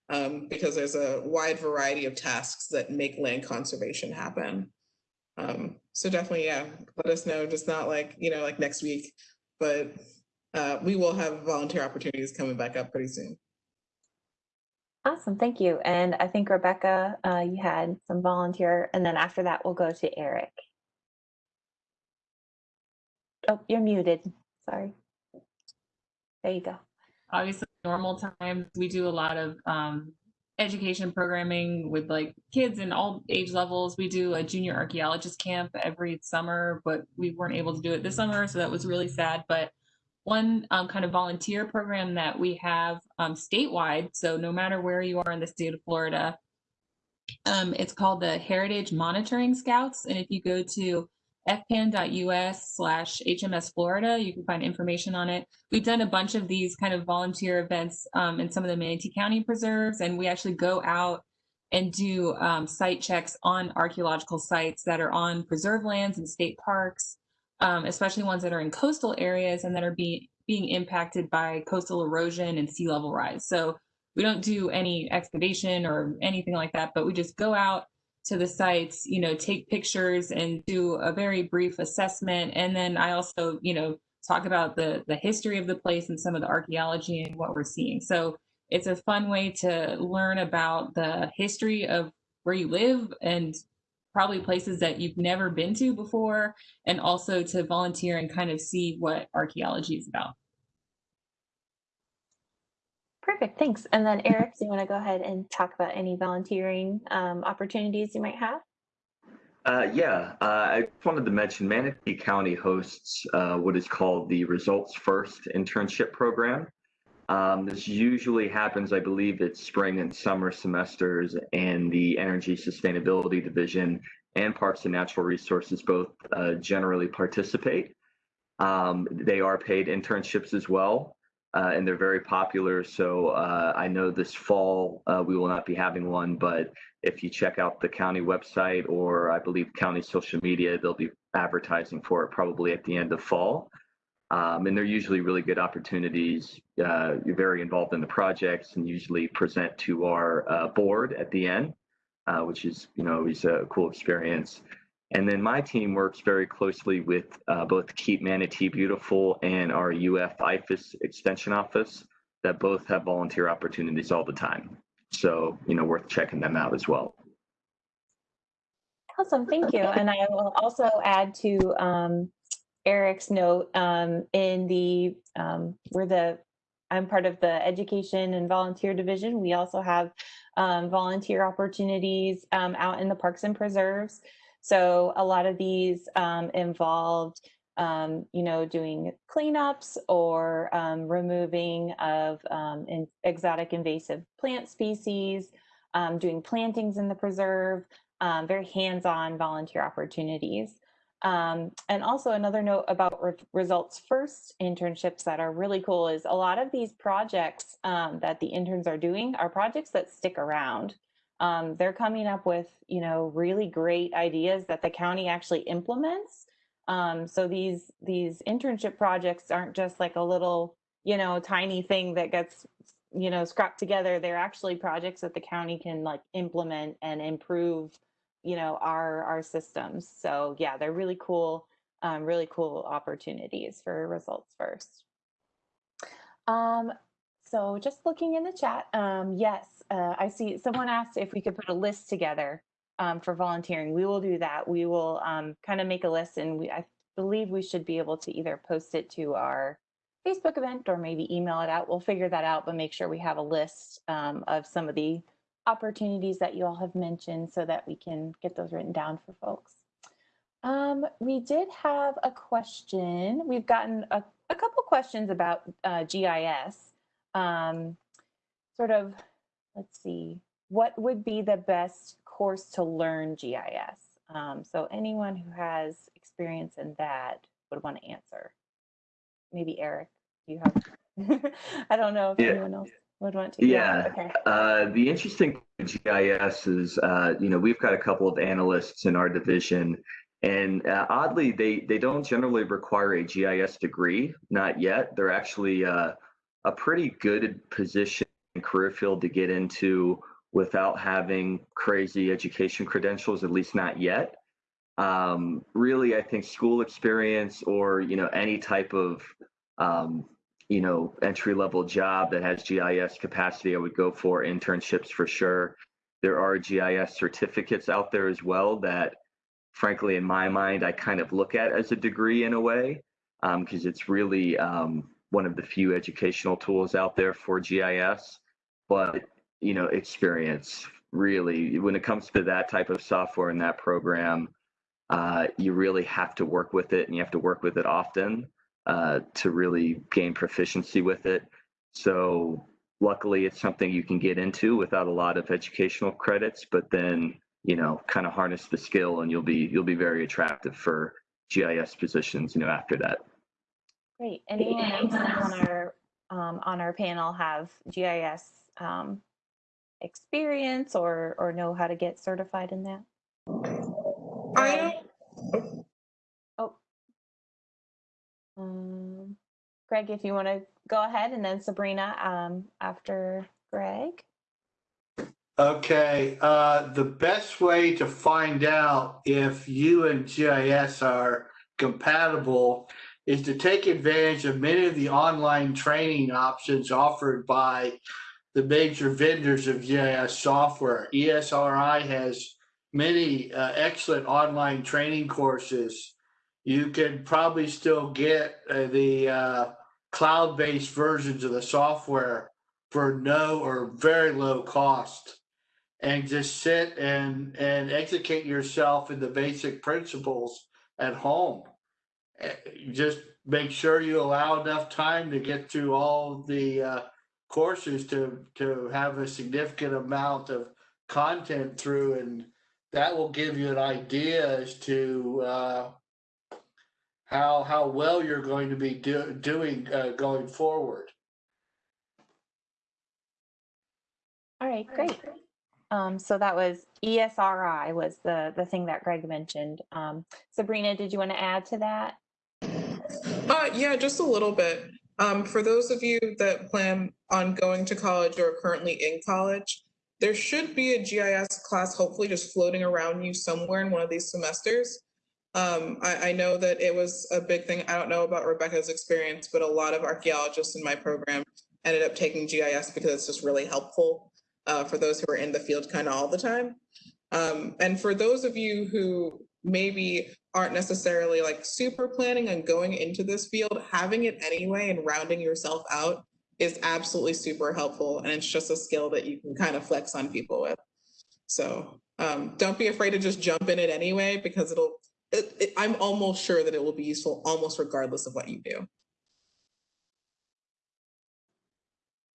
Um, because there's a wide variety of tasks that make land conservation happen. Um, so definitely, yeah, let us know, just not like, you know, like next week, but uh, we will have volunteer opportunities coming back up pretty soon. Awesome, thank you. And I think Rebecca, uh, you had some volunteer, and then after that, we'll go to Eric. Oh, you're muted. Sorry. There you go. Obviously, normal times we do a lot of um, education programming with like kids in all age levels. We do a junior archaeologist camp every summer, but we weren't able to do it this summer, so that was really sad. But one um, kind of volunteer program that we have um, statewide. So no matter where you are in the state of Florida, um, it's called the Heritage Monitoring Scouts. And if you go to fpan.us slash HMS Florida, you can find information on it. We've done a bunch of these kind of volunteer events um, in some of the Manatee County preserves, and we actually go out and do um, site checks on archaeological sites that are on preserve lands and state parks um, especially ones that are in coastal areas and that are being being impacted by coastal erosion and sea level rise. So we don't do any excavation or anything like that, but we just go out to the sites, you know, take pictures and do a very brief assessment. And then I also, you know, talk about the the history of the place and some of the archaeology and what we're seeing. So it's a fun way to learn about the history of where you live and probably places that you've never been to before, and also to volunteer and kind of see what archaeology is about. Perfect, thanks. And then Eric, do you want to go ahead and talk about any volunteering um, opportunities you might have? Uh, yeah, uh, I wanted to mention Manatee County hosts uh, what is called the Results First internship program. Um, this usually happens, I believe, it's spring and summer semesters, and the Energy Sustainability Division and Parks and Natural Resources both uh, generally participate. Um, they are paid internships as well, uh, and they're very popular. So uh, I know this fall uh, we will not be having one, but if you check out the county website or I believe county social media, they'll be advertising for it probably at the end of fall. Um, and they're usually really good opportunities. Uh, you're very involved in the projects and usually present to our uh, board at the end, uh, which is, you know, always a cool experience. And then my team works very closely with uh, both Keep Manatee Beautiful and our UF IFAS Extension Office that both have volunteer opportunities all the time. So, you know, worth checking them out as well. Awesome, thank you. And I will also add to um, Eric's note um, in the um, we're the I'm part of the education and volunteer division. We also have um, volunteer opportunities um, out in the parks and preserves. So a lot of these um, involved, um, you know, doing cleanups or removing of in exotic invasive plant species, um, doing plantings in the preserve, um, very hands-on volunteer opportunities. Um, and also another note about re results first internships that are really cool is a lot of these projects um, that the interns are doing are projects that stick around. Um, they're coming up with, you know, really great ideas that the county actually implements. Um, so these these internship projects aren't just like a little, you know, tiny thing that gets, you know, scrapped together. They're actually projects that the county can like implement and improve you know our our systems so yeah they're really cool um, really cool opportunities for results first um, so just looking in the chat um, yes uh, i see someone asked if we could put a list together um, for volunteering we will do that we will um, kind of make a list and we i believe we should be able to either post it to our facebook event or maybe email it out we'll figure that out but make sure we have a list um, of some of the opportunities that you all have mentioned so that we can get those written down for folks. Um, we did have a question. We've gotten a, a couple questions about uh, GIS. Um, sort of, let's see, what would be the best course to learn GIS? Um, so anyone who has experience in that would want to answer. Maybe Eric, you have, I don't know if Yeah. anyone else would want to. Yeah. Okay. Uh, the interesting GIS is, uh, you know, we've got a couple of analysts in our division, and uh, oddly, they they don't generally require a GIS degree, not yet. They're actually uh, a pretty good position career field to get into without having crazy education credentials, at least not yet. Um, really, I think school experience or you know any type of um, you know, entry level job that has GIS capacity, I would go for internships for sure. There are GIS certificates out there as well that, frankly, in my mind, I kind of look at as a degree in a way, because it's really um, one of the few educational tools out there for GIS. But, you know, experience really, when it comes to that type of software and that program, uh, you really have to work with it and you have to work with it often uh, to really gain proficiency with it. So luckily, it's something you can get into without a lot of educational credits, but then you know, kind of harness the skill, and you'll be you'll be very attractive for GIS positions. You know, after that. Great. Anyone on our um, on our panel have GIS um, experience or or know how to get certified in that? I Oh. Um, Greg, if you want to go ahead, and then Sabrina um, after Greg. Okay, uh, the best way to find out if you and GIS are compatible is to take advantage of many of the online training options offered by the major vendors of GIS software. ESRI has many uh, excellent online training courses. You can probably still get uh, the uh, cloud-based versions of the software for no or very low cost and just sit and and educate yourself in the basic principles at home. Eh, Just make sure you allow enough time to get through all the uh, courses to to have a significant amount of content through, and that will give you an idea as to uh, how how well you're going to be do, doing uh, going forward. All right, great. Um, so that was ESRI was the the thing that Greg mentioned. Um, Sabrina, did you want to add to that? Uh, yeah, just a little bit. Um, for those of you that plan on going to college or are currently in college, there should be a GIS class hopefully just floating around you somewhere in one of these semesters. Um, I, I know that it was a big thing. I don't know about Rebecca's experience, but a lot of archaeologists in my program ended up taking GIS because it's just really helpful uh, for those who are in the field kind of all the time. Um, and for those of you who maybe aren't necessarily like super planning on going into this field, having it anyway and rounding yourself out is absolutely super helpful. And it's just a skill that you can kind of flex on people with. So um, don't be afraid to just jump in it anyway, because it'll, it, it, I'm almost sure that it will be useful almost regardless of what you do.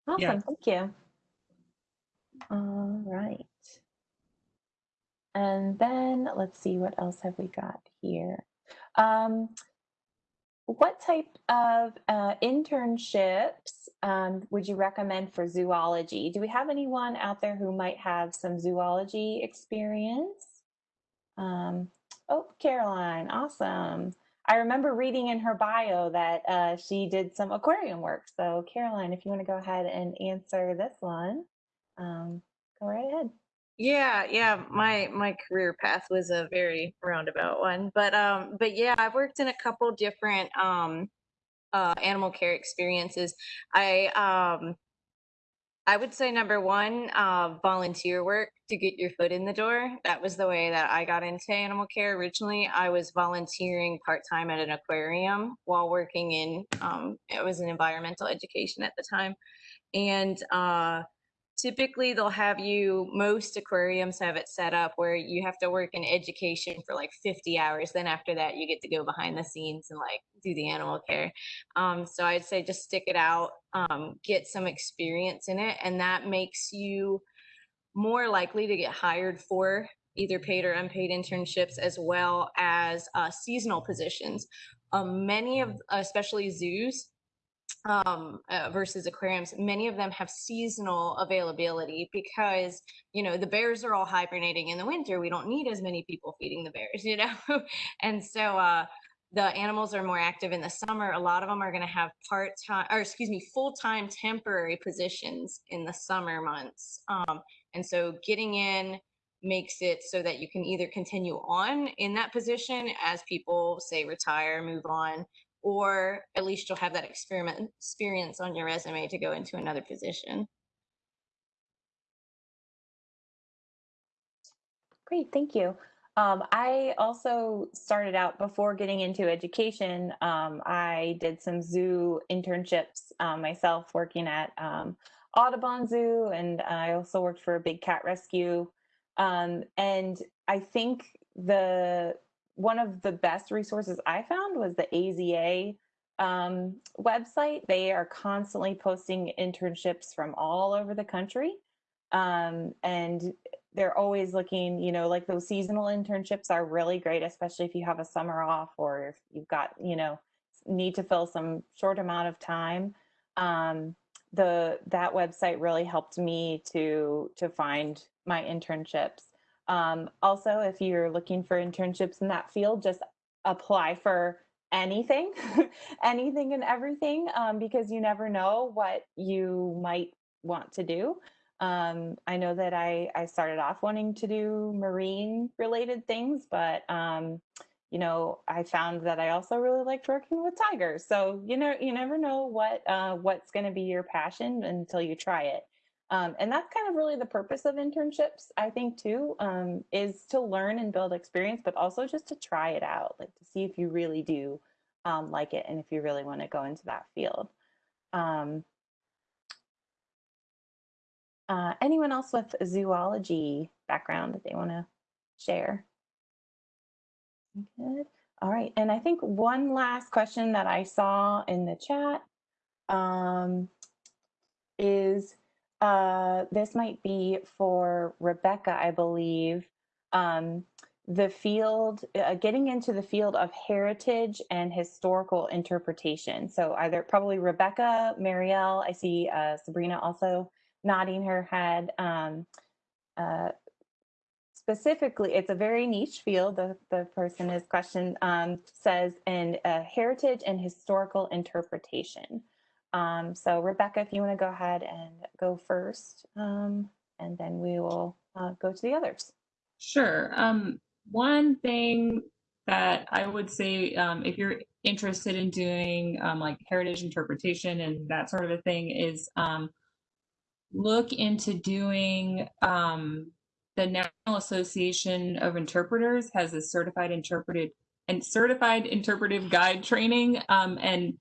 Awesome, Yeah. thank you. All right. And then let's see, what else have we got here? Um, what type of uh, internships um, would you recommend for zoology? Do we have anyone out there who might have some zoology experience? Um, oh, Caroline, awesome. I remember reading in her bio that uh, she did some aquarium work. So, Caroline, if you want to go ahead and answer this one, um, go right ahead. Yeah, yeah, my my career path was a very roundabout one, but um, but yeah, I've worked in a couple different um, uh, animal care experiences. I um, I would say number one, uh, volunteer work to get your foot in the door. That was the way that I got into animal care originally. I was volunteering part time at an aquarium while working in um, it was an environmental education at the time, and uh, typically they'll have you most aquariums have it set up where you have to work in education for like 50 hours then after that you get to go behind the scenes and like do the animal care. Um, so i'd say just stick it out um, get some experience in it and that makes you more likely to get hired for either paid or unpaid internships as well as uh, seasonal positions. Um, many of especially zoos um, uh, versus aquariums, many of them have seasonal availability because you know the bears are all hibernating in the winter. We don't need as many people feeding the bears, you know, and so uh, the animals are more active in the summer. A lot of them are going to have part time, or excuse me, full time temporary positions in the summer months, um, and so getting in makes it so that you can either continue on in that position as people say retire, move on, or at least you'll have that experiment experience on your resume to go into another position. Great, thank you. Um, I also started out before getting into education. Um, I did some zoo internships um, myself, working at um, Audubon Zoo, and I also worked for a big cat rescue. Um, and I think the one of the best resources I found was the AZA um, website. They are constantly posting internships from all over the country. Um, and they're always looking, you know, like those seasonal internships are really great, especially if you have a summer off or if you've got, you know, need to fill some short amount of time. Um, the that website really helped me to to find my internships. Um, also, if you're looking for internships in that field, just apply for anything, anything and everything, um, because you never know what you might want to do. Um, I know that I, I started off wanting to do marine related things, but um, you know, I found that I also really liked working with tigers. So you know, you never know what uh, what's going to be your passion until you try it. Um, and that's kind of really the purpose of internships, I think, too, um, is to learn and build experience, but also just to try it out, like to see if you really do um, like it and if you really want to go into that field. Um, uh, anyone else with a zoology background that they want to share? Good. All right. And I think one last question that I saw in the chat um, is uh, this might be for Rebecca, I believe. Um, the field, uh, getting into the field of heritage and historical interpretation. So either probably Rebecca, Marielle, I see uh, Sabrina also nodding her head. Um, uh, specifically, it's a very niche field. The, the person is question um, says in uh, heritage and historical interpretation. Um, so Rebecca, if you want to go ahead and go first, um, and then we will uh, go to the others. Sure. Um, one thing that I would say, um, if you're interested in doing um, like heritage interpretation and that sort of a thing, is um, look into doing the National Association of Interpreters has a certified interpreted and certified interpretive guide training, and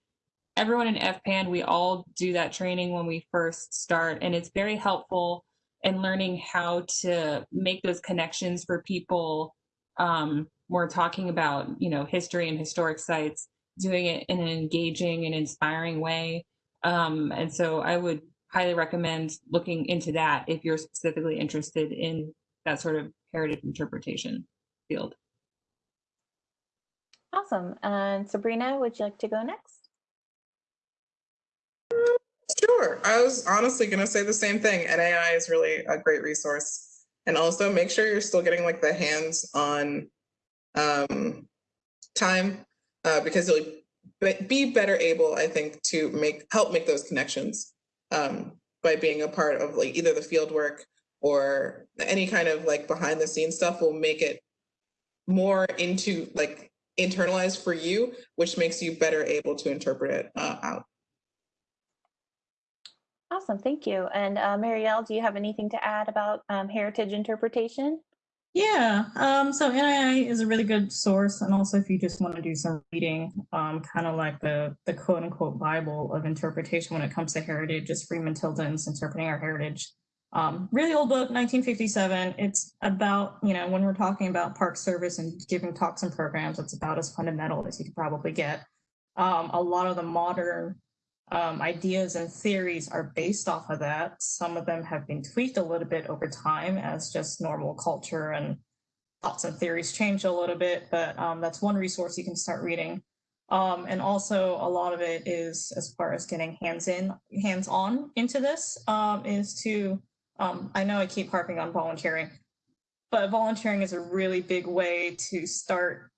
everyone in FPAN, we all do that training when we first start, and it's very helpful in learning how to make those connections for people. Um, we're talking about, you know, history and historic sites, doing it in an engaging and inspiring way. Um, and so I would highly recommend looking into that if you're specifically interested in that sort of heritage interpretation field. Awesome. And Sabrina, would you like to go next? Sure. I was honestly going to say the same thing. NAI is really a great resource. And also make sure you're still getting like the hands on um, time uh, because you'll be better able, I think, to make help make those connections um, by being a part of like either the field work or any kind of like behind the scenes stuff will make it more into like internalized for you, which makes you better able to interpret it uh, out. Awesome, thank you. And uh, Marielle, do you have anything to add about um, heritage interpretation? Yeah, um, so NAI is a really good source, and also if you just want to do some reading, um, kind of like the the quote unquote Bible of interpretation when it comes to heritage, is Freeman Tilden's Interpreting Our Heritage. Um, really old book, 1957. It's about, you know, when we're talking about park service and giving talks and programs, it's about as fundamental as you could probably get. Um, a lot of the modern um, ideas and theories are based off of that. Some of them have been tweaked a little bit over time as just normal culture and thoughts and theories change a little bit, but um, that's one resource you can start reading. Um, and also a lot of it is as far as getting hands in, hands on into this um, is to um, I know I keep harping on volunteering, but volunteering is a really big way to start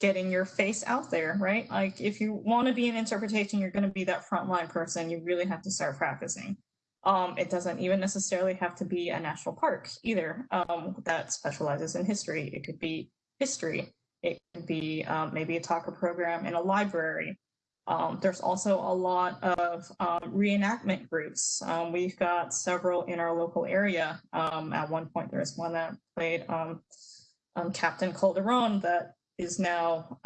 getting your face out there, right? Like if you want to be an interpretation, you're going to be that frontline person. You really have to start practicing. Um, it doesn't even necessarily have to be a national park either um, that specializes in history. It could be history. It could be um, maybe a talker program in a library. Um, there's also a lot of um, reenactment groups. Um, we've got several in our local area. At one point, there's one that played Captain Calderon that is now,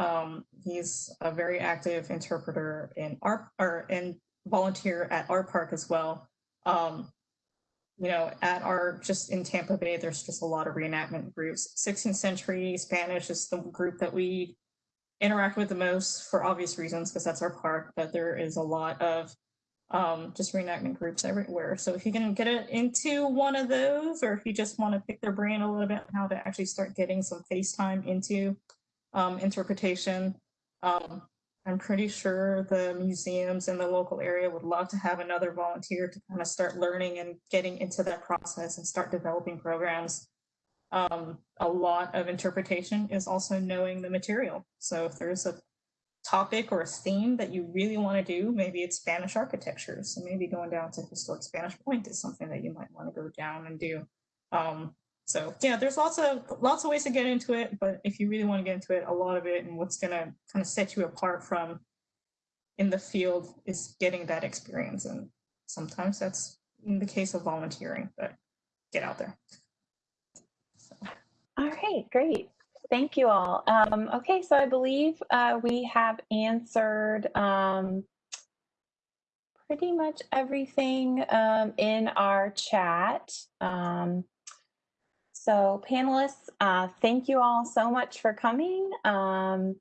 he's a very active interpreter in our, or in volunteer at our park as well. you know, at our, just in Tampa Bay, there's just a lot of reenactment groups. 16th century Spanish is the group that we interact with the most for obvious reasons because that's our park, but there is a lot of um, just reenactment groups everywhere. So if you can get it into one of those, or if you just want to pick their brain a little bit how to actually start getting some FaceTime into um, interpretation, um, I'm pretty sure the museums in the local area would love to have another volunteer to kind of start learning and getting into that process and start developing programs um, a lot of interpretation is also knowing the material. So if there's a topic or a theme that you really want to do, maybe it's Spanish architecture. So maybe going down to historic Spanish Point is something that you might want to go down and do. Um, so yeah, there's lots of lots of ways to get into it, but if you really want to get into it, a lot of it and what's gonna kind of set you apart from in the field is getting that experience. And sometimes that's in the case of volunteering, but get out there. All right, great. Thank you all. Um, okay, so I believe uh, we have answered um, pretty much everything um, in our chat. Um, so panelists, uh, thank you all so much for coming. Um,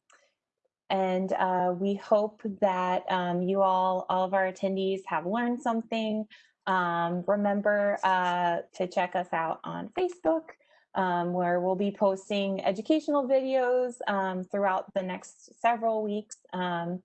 and uh, we hope that um, you all, all of our attendees have learned something. remember uh, to check us out on Facebook um, where we'll be posting educational videos um, throughout the next several weeks. Um,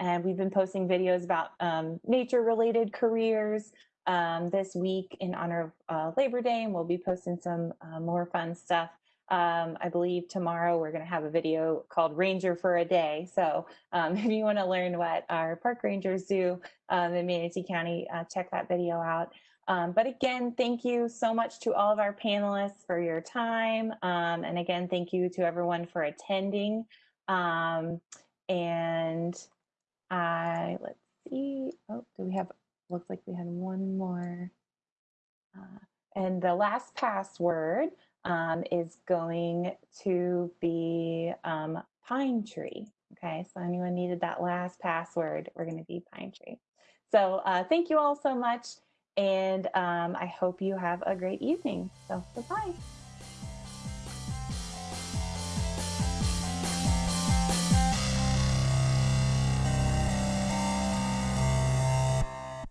and we've been posting videos about um, nature related careers um, this week in honor of uh, Labor Day, and we'll be posting some uh, more fun stuff. Um, I believe tomorrow we're going to have a video called Ranger for a Day. So if you want to learn what our park rangers do in Manatee County, uh, check that video out. Um, but again, thank you so much to all of our panelists for your time. Um, and again, thank you to everyone for attending. Um, and I, let's see, oh, do we have, looks like we had one more. Uh, and the last password um, is going to be um, pine tree. Okay, so anyone needed that last password, we're gonna be pine tree. So uh, thank you all so much. And um, I hope you have a great evening. So, goodbye.